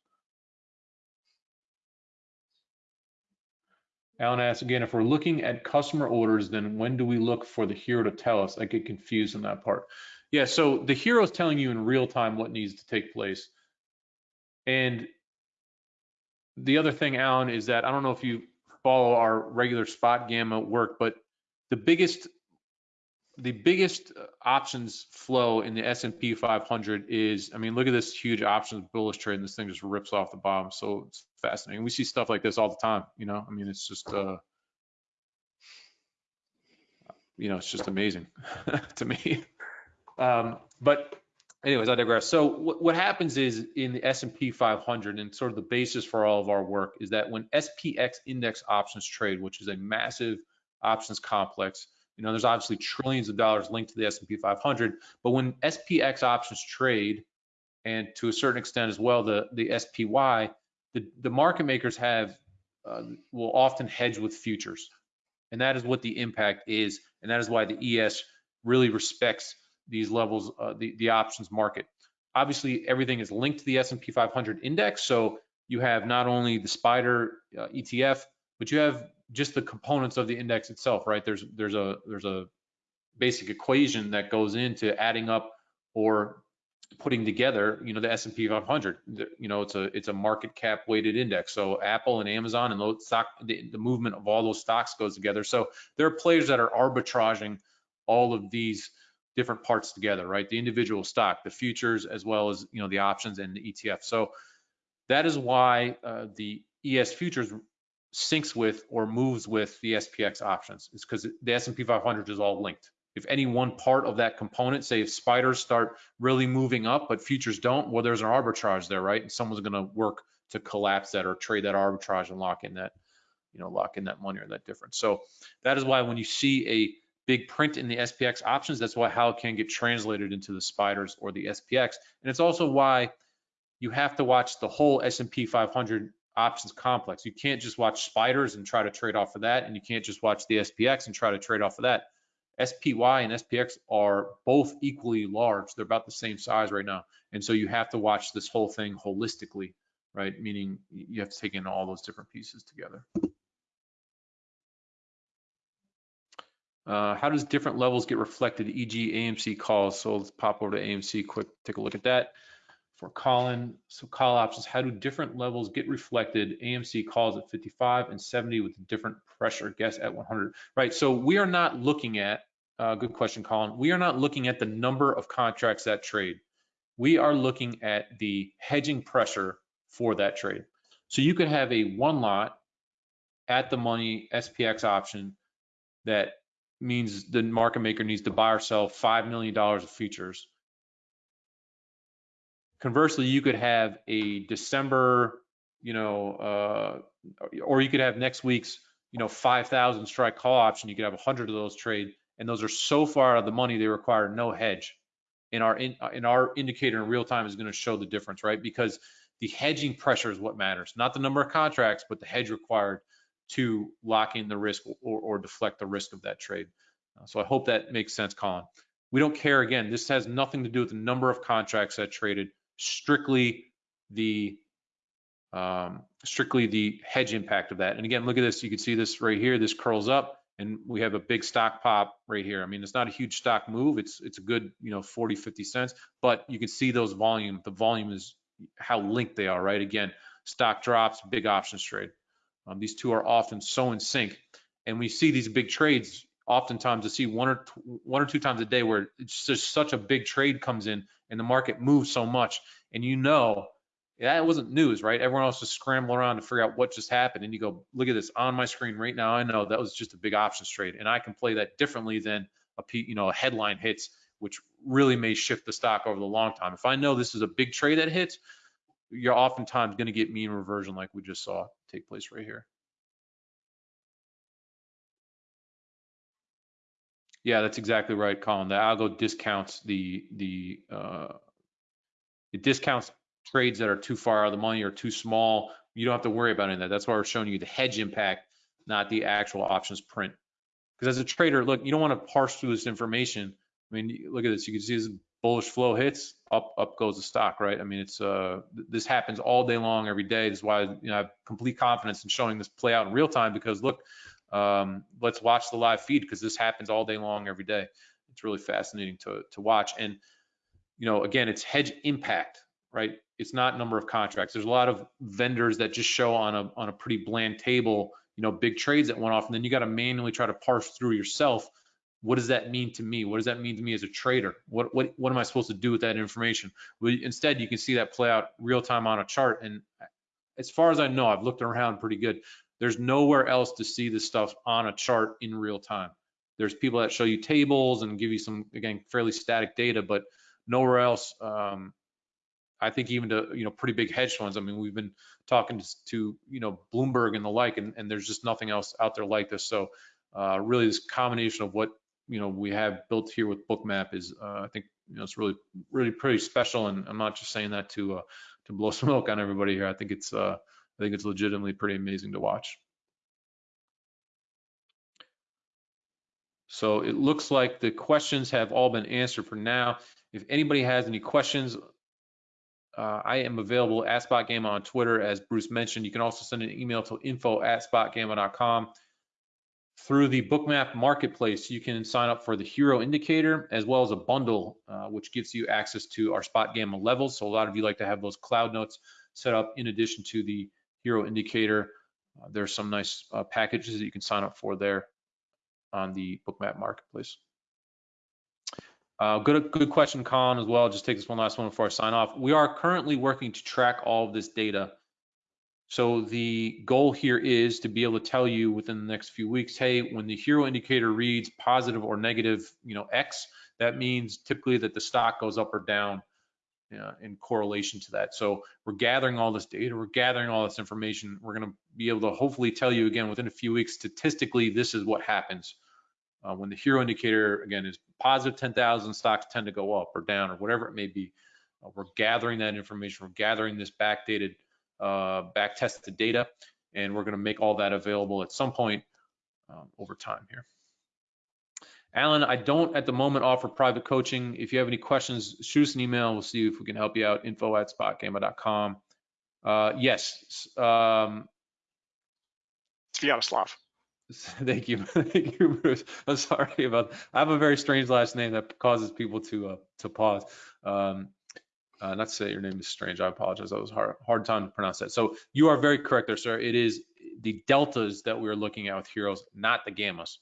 Alan asks again, if we're looking at customer orders, then when do we look for the HIRO to tell us? I get confused in that part. Yeah, so the HIRO is telling you in real time what needs to take place. And the other thing, Alan, is that I don't know if you follow our regular spot gamma work, but the biggest the biggest uh, options flow in the S&P 500 is, I mean, look at this huge options bullish trade, and this thing just rips off the bottom. So it's fascinating. We see stuff like this all the time, you know. I mean, it's just, uh, you know, it's just amazing <laughs> to me. Um, but anyways, I digress. So what, happens is in the S&P 500 and sort of the basis for all of our work is that when SPX index options trade, which is a massive options complex, you know, there's obviously trillions of dollars linked to the S&P 500, but when SPX options trade, and to a certain extent as well, the, the SPY, the, the market makers have, uh, will often hedge with futures. And that is what the impact is. And that is why the ES really respects these levels, uh, the, the options market. Obviously, everything is linked to the S&P 500 index. So you have not only the spider uh, ETF, but you have just the components of the index itself, right? There's there's a there's a basic equation that goes into adding up or putting together, you know, the S&P 500. You know, it's a it's a market cap weighted index. So Apple and Amazon and those stock, the, the movement of all those stocks goes together. So there are players that are arbitraging all of these different parts together, right? The individual stock, the futures, as well as you know the options and the ETF. So that is why uh, the ES futures syncs with or moves with the SPX options. It's because the S&P 500 is all linked. If any one part of that component, say if spiders start really moving up, but futures don't, well, there's an arbitrage there, right? And someone's going to work to collapse that or trade that arbitrage and lock in that, you know, lock in that money or that difference. So that is why when you see a big print in the SPX options, that's why how can get translated into the spiders or the SPX. And it's also why you have to watch the whole S&P 500 options complex. You can't just watch spiders and try to trade off of that, and you can't just watch the SPX and try to trade off of that. SPY and SPX are both equally large. They're about the same size right now. And so you have to watch this whole thing holistically, right? Meaning you have to take in all those different pieces together. Uh, how does different levels get reflected, e.g. AMC calls? So let's pop over to AMC quick, take a look at that for Colin. So call options, how do different levels get reflected? AMC calls at 55 and 70 with different pressure guess at 100, right? So we are not looking at, uh, good question, Colin. We are not looking at the number of contracts that trade. We are looking at the hedging pressure for that trade. So you could have a one lot at the money SPX option that means the market maker needs to buy or sell $5 million of futures conversely, you could have a December, you know, uh, or you could have next week's, you know, 5,000 strike call option. You could have 100 of those trade, and those are so far out of the money they require no hedge. In our in, in our indicator in real time is going to show the difference, right? Because the hedging pressure is what matters, not the number of contracts, but the hedge required to lock in the risk or, or deflect the risk of that trade. Uh, so I hope that makes sense, Colin. We don't care. Again, this has nothing to do with the number of contracts that traded strictly the um, strictly the hedge impact of that. And again, look at this. You can see this right here. This curls up, and we have a big stock pop right here. I mean, it's not a huge stock move. It's it's a good you know 40, 50 cents, but you can see those volume. The volume is how linked they are, right? Again, stock drops, big options trade. Um, these two are often so in sync, and we see these big trades. Oftentimes, to see one or one or two times a day where it's just such a big trade comes in and the market moves so much and you know that wasn't news, right? Everyone else was scrambling around to figure out what just happened. And you go, look at this on my screen right now. I know that was just a big options trade, and I can play that differently than a you know a headline hits, which really may shift the stock over the long time. If I know this is a big trade that hits, you're oftentimes going to get mean reversion like we just saw take place right here. Yeah, that's exactly right, Colin. The algo discounts the the uh, it discounts trades that are too far out of the money or too small. You don't have to worry about any of that. That's why we're showing you the hedge impact, not the actual options print. Because as a trader, look, you don't want to parse through this information. I mean, look at this. You can see this bullish flow hits, up up goes the stock, right? I mean, it's uh this happens all day long, every day. This is why you know I have complete confidence in showing this play out in real time because look, um, let's watch the live feed because this happens all day long, every day. It's really fascinating to to watch. And you know, again, it's hedge impact, right? It's not number of contracts. There's a lot of vendors that just show on a on a pretty bland table, you know, big trades that went off, and then you got to manually try to parse through yourself. What does that mean to me? What does that mean to me as a trader? What what what am I supposed to do with that information? Well, instead, you can see that play out real time on a chart. And as far as I know, I've looked around pretty good. There's nowhere else to see this stuff on a chart in real time. There's people that show you tables and give you some again fairly static data, but nowhere else. Um, I think even to you know pretty big hedge funds. I mean, we've been talking to, to you know Bloomberg and the like, and, and, there's just nothing else out there like this. So uh, really, this combination of what you know we have built here with Bookmap is, uh, I think you know it's really really pretty special. And I'm not just saying that to uh, to blow <laughs> smoke on everybody here. I think it's uh, I think it's legitimately pretty amazing to watch. So it looks like the questions have all been answered for now. If anybody has any questions, uh, I am available at SpotGamma on Twitter, as Bruce mentioned. You can also send an email to info at spotgamma.com. Through the Bookmap Marketplace, you can sign up for the HIRO Indicator as well as a bundle, uh, which gives you access to our spot gamma levels. So a lot of you like to have those cloud notes set up in addition to the HIRO Indicator. Uh, there's some nice uh, packages that you can sign up for there on the Bookmap Marketplace. Uh, good, good question, Colin, as well. Just take this one last one before I sign off. We are currently working to track all of this data So the goal here is to be able to tell you within the next few weeks, hey, when the HIRO indicator reads positive or negative, you know, X, that means typically that the stock goes up or down uh, in correlation to that. So we're gathering all this data, we're gathering all this information. We're going to be able to hopefully tell you again within a few weeks, statistically, this is what happens. Uh, when the HIRO indicator, again, is positive 10,000, stocks tend to go up or down or whatever it may be. Uh, we're gathering that information. We're gathering this backdated uh, back tested data, and we're going to make all that available at some point um, over time here. Alan, I don't at the moment offer private coaching. If you have any questions, shoot us an email. We'll see if we can help you out. Info at spotgamma.com. Uh, yes. Um, Sviatoslav. <laughs> Thank you. <laughs> Thank you, Bruce. I'm sorry about I have a very strange last name that causes people to uh, to pause. Um, uh, not to say your name is strange. I apologize. That was hard, hard time to pronounce that. So you are very correct there, sir. It is the deltas that we're looking at with heroes, not the gammas.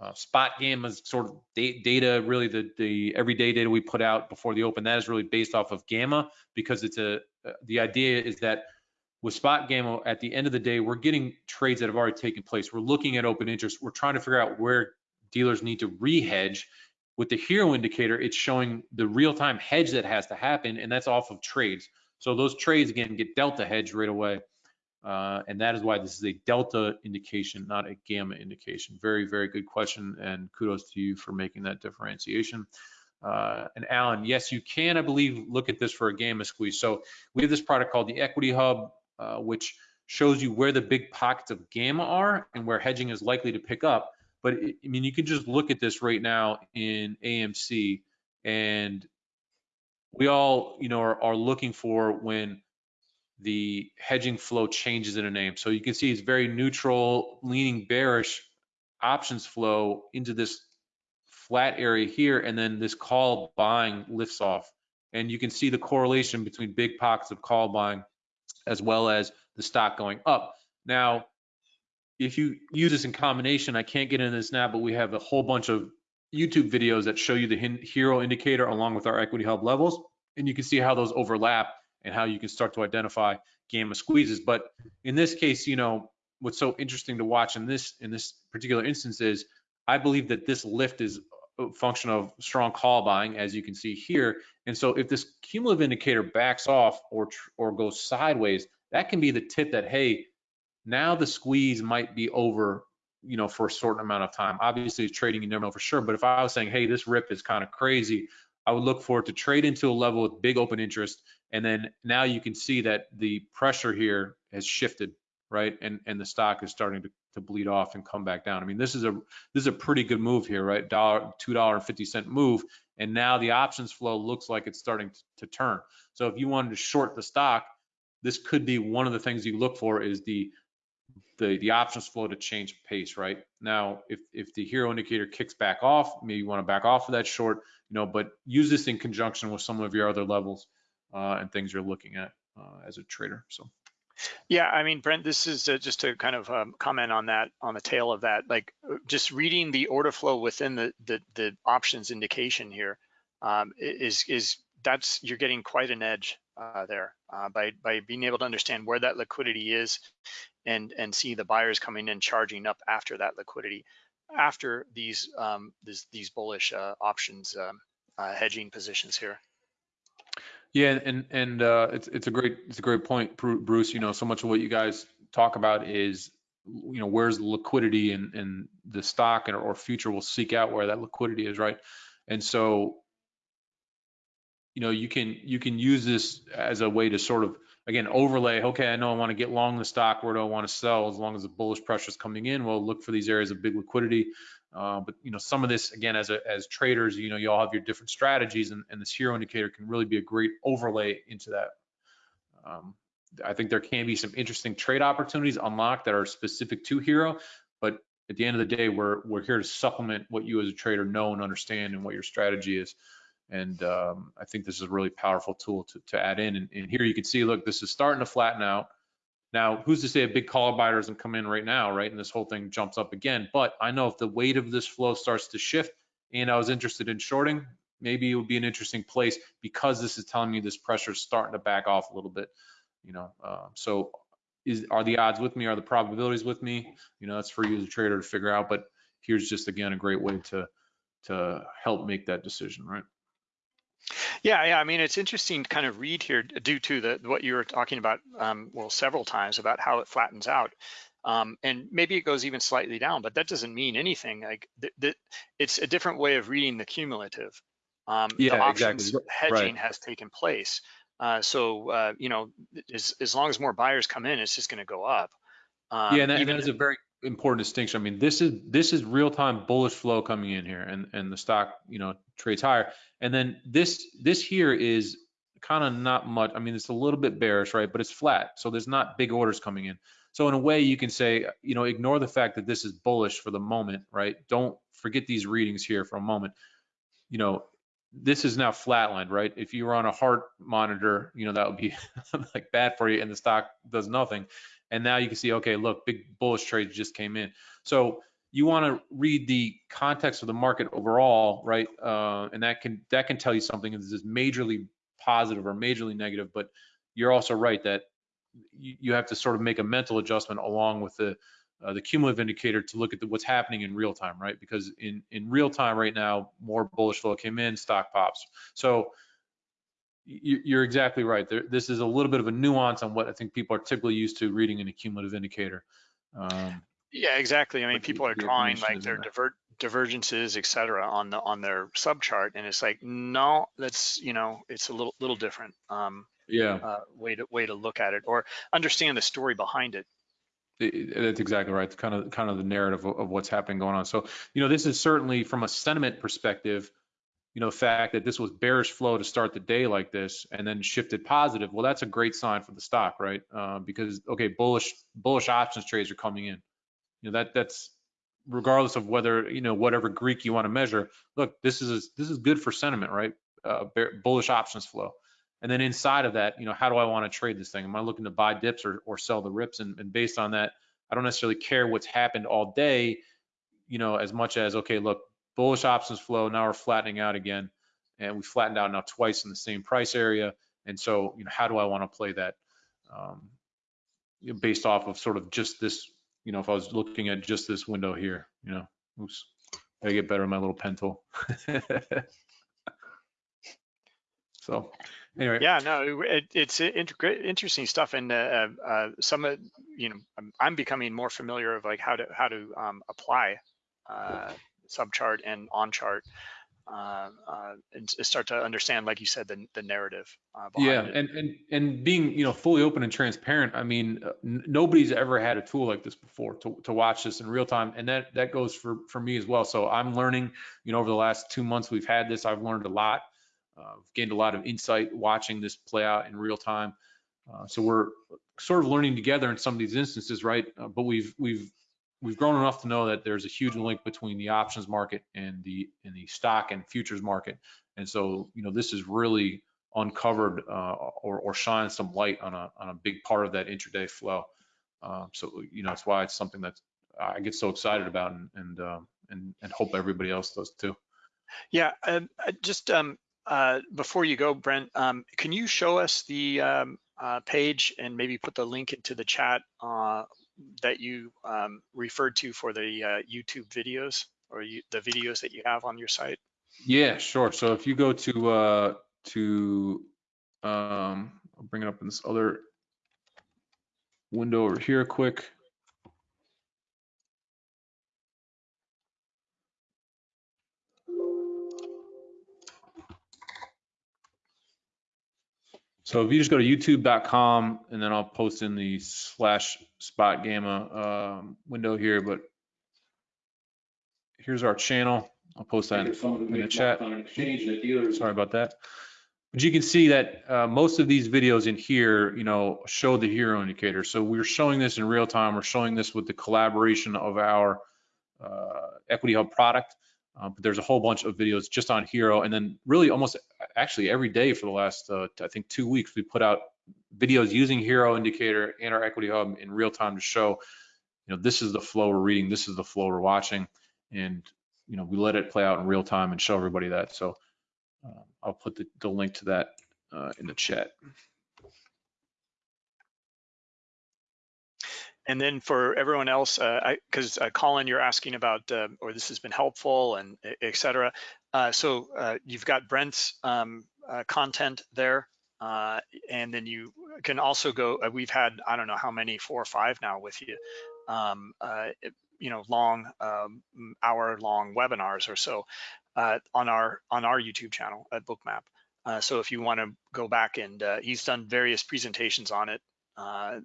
Uh, spot gammas sort of data, really the, the everyday data we put out before the open, that is really based off of gamma because it's a, uh, the idea is that with spot gamma, at the end of the day, we're getting trades that have already taken place. We're looking at open interest. We're trying to figure out where dealers need to re-hedge with the HIRO indicator, it's showing the real-time hedge that has to happen, and that's off of trades. So those trades, again, get delta hedge right away. Uh, and that is why this is a delta indication, not a gamma indication. Very, very good question, and kudos to you for making that differentiation. Uh, and Alan, yes, you can, I believe, look at this for a gamma squeeze. So we have this product called the Equity Hub, uh, which shows you where the big pockets of gamma are and where hedging is likely to pick up. But I mean, you can just look at this right now in AMC, and we all, you know, are, are looking for when the hedging flow changes in a name. So you can see it's very neutral, leaning bearish options flow into this flat area here, and then this call buying lifts off. And you can see the correlation between big pockets of call buying as well as the stock going up. Now, if you use this in combination, I can't get into this now, but we have a whole bunch of YouTube videos that show you the HIRO indicator along with our equity hub levels. And you can see how those overlap and how you can start to identify gamma squeezes. But in this case, you know, what's so interesting to watch in this in this particular instance is I believe that this lift is a function of strong call buying, as you can see here. And so if this cumulative indicator backs off or or goes sideways, that can be the tip that hey, now the squeeze might be over, you know, for a certain amount of time. Obviously, trading, you never know for sure. But if I was saying, hey, this rip is kind of crazy, I would look for it to trade into a level with big open interest. And then now you can see that the pressure here has shifted, right? And and the stock is starting to, to bleed off and come back down. I mean, this is a this is a pretty good move here, right? Dollar two dollar and fifty cent move. And now the options flow looks like it's starting to, to turn. So if you wanted to short the stock, this could be one of the things you look for is the the, the options flow to change pace, right? Now, if, if the HIRO indicator kicks back off, maybe you want to back off of that short, you know, but use this in conjunction with some of your other levels uh, and things you're looking at uh, as a trader. So. Yeah, I mean, Brent, this is uh, just to kind of um, comment on that, on the tail of that, like uh, just reading the order flow within the the, the options indication here um, is is that's you're getting quite an edge uh, there uh, by by being able to understand where that liquidity is and and see the buyers coming in charging up after that liquidity after these um, these, these bullish uh, options um, uh, hedging positions here. Yeah, and and uh, it's it's a great it's a great point, Bruce. You know, so much of what you guys talk about is you know where's the liquidity and and the stock and or future will seek out where that liquidity is, right? And so you know you can you can use this as a way to sort of again, overlay, okay, I know I want to get long the stock, where do I want to sell? As long as the bullish pressure is coming in, well, look for these areas of big liquidity. Uh, but you know, some of this again, as a, as traders, you know, you all have your different strategies, and, and this HIRO indicator can really be a great overlay into that. Um, I think there can be some interesting trade opportunities unlocked that are specific to HIRO, but at the end of the day, we're we're here to supplement what you as a trader know and understand, and what your strategy is. And um, I think this is a really powerful tool to, to add in. And, and, here you can see, look, this is starting to flatten out. Now, who's to say a big call buyer doesn't come in right now, right? And this whole thing jumps up again. But I know if the weight of this flow starts to shift and I was interested in shorting, maybe it would be an interesting place because this is telling me this pressure is starting to back off a little bit, you know. Uh, so is, are the odds with me? Are the probabilities with me? You know, that's for you as a trader to figure out, but here's just, again, a great way to, to help make that decision, right? Yeah, yeah. I mean, it's interesting to kind of read here due to the what you were talking about, um, well, several times about how it flattens out. Um, and maybe it goes even slightly down, but that doesn't mean anything. Like th th it's a different way of reading the cumulative. Um, Yeah, the options exactly. hedging Right. has taken place. Uh, so uh, you know, as as long as more buyers come in, it's just going to go up. Um, Yeah, and that, and even that is a very important distinction. I mean, this is this is real time bullish flow coming in here, and and the stock you know trades higher. And then this this here is kind of not much. I mean, it's a little bit bearish, right? But it's flat, so there's not big orders coming in. So in a way, you can say, you know, ignore the fact that this is bullish for the moment, right? Don't forget these readings here for a moment. You know, this is now flatlined, right? If you were on a heart monitor, you know, that would be <laughs> like bad for you and the stock does nothing. And now you can see, okay, look, big bullish trades just came in. So you want to read the context of the market overall, right? Uh, and that can that can tell you something. Is this majorly positive or majorly negative? But you're also right that you, you have to sort of make a mental adjustment along with the uh, the cumulative indicator to look at the, what's happening in real time, right? Because in in real time right now, more bullish flow came in, stock pops. So you're exactly right. There, this is a little bit of a nuance on what I think people are typically used to reading in a cumulative indicator. Um, Yeah, exactly. I mean, But the- people are drawing information like their divert divergences, et cetera, on the on their subchart, and it's like, no, that's you know, it's a little little different um, yeah, uh, way to way to look at it or understand the story behind it- that's exactly right. Kind of kind of the narrative of, of what's happening going on. So you know, this is certainly from a sentiment perspective. You know, fact that this was bearish flow to start the day like this and then shifted positive. Well, that's a great sign for the stock, right? Uh, because okay, bullish bullish options trades are coming in. You know that that's regardless of whether you know whatever Greek you want to measure. Look, this is this is good for sentiment, right? Uh, bear, bullish options flow, and then inside of that, you know, how do I want to trade this thing? Am I looking to buy dips or or sell the rips? And, and based on that, I don't necessarily care what's happened all day, you know, as much as okay, look, bullish options flow. Now we're flattening out again, and we flattened out now twice in the same price area. And so, you know, how do I want to play that? Um, based off of sort of just this you know, if I was looking at just this window here, you know, oops, gotta get better with my little pen tool. <laughs> so anyway, Yeah, no, it, it's inter- interesting stuff, and uh, uh, some of you know, I'm, I'm becoming more familiar of like how to how to um, apply uh, subchart and on chart. Uh, uh, and start to understand, like you said, the, the narrative uh, behind yeah, it. and and and being you know fully open and transparent. I mean, uh, n- nobody's ever had a tool like this before to to watch this in real time, and that that goes for for me as well. So I'm learning. You know, over the last two months we've had this, I've learned a lot. Uh, gained a lot of insight watching this play out in real time. Uh, so we're sort of learning together in some of these instances, right? Uh, but we've we've we've grown enough to know that there's a huge link between the options market and the and the stock and futures market. And so you know this is really uncovered uh, or or shine some light on a on a big part of that intraday flow. Uh, so you know it's why it's something that I get so excited about and and um, and, and hope everybody else does too. Yeah, uh, just um, uh, before you go, Brent, um, can you show us the um, uh, page and maybe put the link into the chat uh, that you um, referred to for the uh, YouTube videos or you, the videos that you have on your site? Yeah, sure. So if you go to uh to um I'll bring it up in this other window over here quick. So if you just go to youtube.com and then I'll post in the slash spot gamma um, window here, but here's our channel. I'll post that in the chat. Sorry about that. But you can see that uh, most of these videos in here, you know, show the HIRO indicator. So we're showing this in real time. We're showing this with the collaboration of our uh, Equity Hub product. Uh, but there's a whole bunch of videos just on HIRO. And then really almost actually every day for the last, uh, I think, two weeks, we put out videos using HIRO indicator and our Equity Hub in real time to show, you know, this is the flow we're reading. This is the flow we're watching. And, you know, we let it play out in real time and show everybody that. So uh, I'll put the, the link to that uh, in the chat. And then for everyone else, uh, cause uh, Colin, you're asking about, uh, or this has been helpful and et cetera. Uh, so, uh, you've got Brent's, um, uh, content there. Uh, and then you can also go, uh, we've had, I don't know how many, four or five now with you. Um, uh, you know, long, um, hour long webinars or so, uh, on our, on our YouTube channel at Bookmap. Uh, so if you want to go back and, uh, he's done various presentations on it. Uh,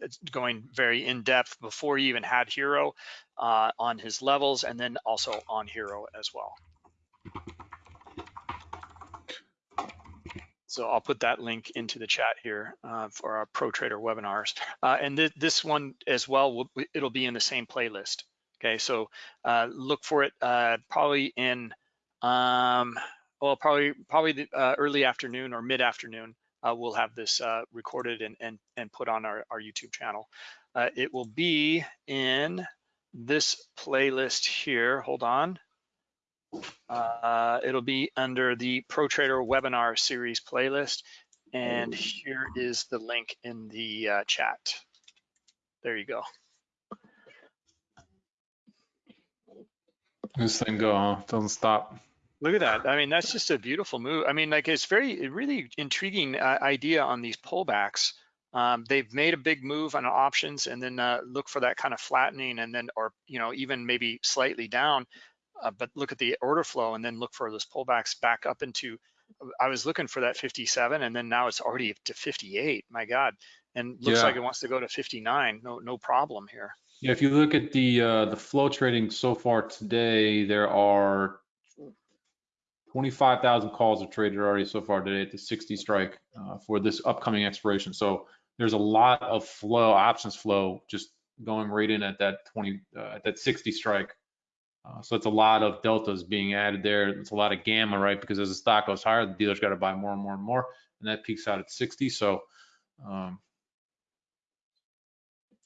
it's going very in depth before he even had HIRO uh, on his levels and then also on HIRO as well. So I'll put that link into the chat here uh, for our Pro Trader webinars. Uh, and th this one as well, will, it'll be in the same playlist. Okay, so uh, look for it uh, probably in, um, well, probably probably the, early afternoon or mid afternoon. Uh, we'll have this uh, recorded and, and, and put on our, our YouTube channel. Uh, it will be in this playlist here. Hold on. Uh, it'll be under the Pro Trader webinar series playlist. And here is the link in the uh, chat. There you go. This thing go, huh? Doesn't stop. Look at that. I mean, that's just a beautiful move. I mean, like it's very, really intriguing uh, idea on these pullbacks. Um, they've made a big move on options and then uh, look for that kind of flattening and then, or, you know, even maybe slightly down. Uh, but look at the order flow and then look for those pullbacks back up into, I was looking for that 57 and then now it's already to 58. My God. And looks Yeah. like it wants to go to 59. No, no problem here. Yeah, if you look at the uh, the flow trading so far today, there are 25,000 calls are traded already so far today at the 60 strike uh, for this upcoming expiration. So there's a lot of flow, options flow, just going right in at that 20, uh, at that 60 strike. Uh, so it's a lot of deltas being added there. It's a lot of gamma, right? Because as the stock goes higher, the dealer's got to buy more and more and more, and that peaks out at 60. So, um,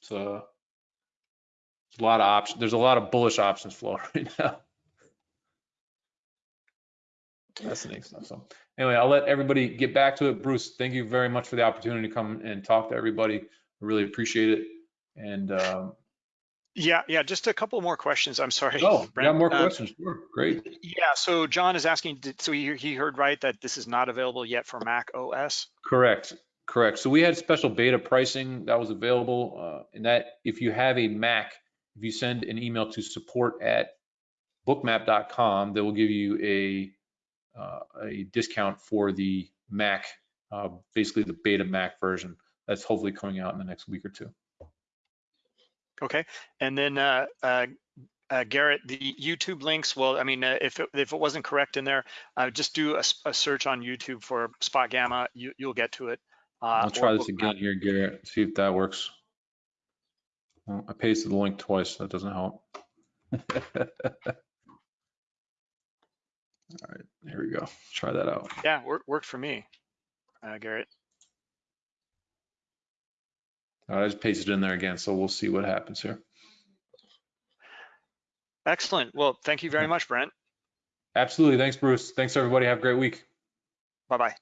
so there's a lot of options. There's a lot of bullish options flow <laughs> right now. Fascinating stuff. So anyway, I'll let everybody get back to it. Bruce, thank you very much for the opportunity to come and talk to everybody. I really appreciate it. And um, Yeah, yeah, just a couple more questions. I'm sorry. oh, Brent. more Uh, questions. Sure, great. Yeah, so John is asking, did- so he, he heard right that this is not available yet for Mac OS? Correct, correct. So we had special beta pricing that was available, uh, and that if you have a Mac, if you send an email to support at bookmap.com, they will give you a a discount for the Mac, uh, basically the beta Mac version. That's hopefully coming out in the next week or two. Okay, and then uh, uh, uh, Garrett, the YouTube links, well, I mean, uh, if, it, if it wasn't correct in there, uh, just do a search on YouTube for Spot Gamma, you, you'll get to it. Uh, I'll or try this Bookmap. again here, Garrett, see if that works. Well, I pasted the link twice, that doesn't help. <laughs> All right, here we go. Try that out. Yeah, work, worked for me, uh, Garrett. I just pasted it in there again, so we'll see what happens here. Excellent. Well, thank you very much, Brent. Absolutely. Thanks, Bruce. Thanks, everybody. Have a great week. Bye-bye.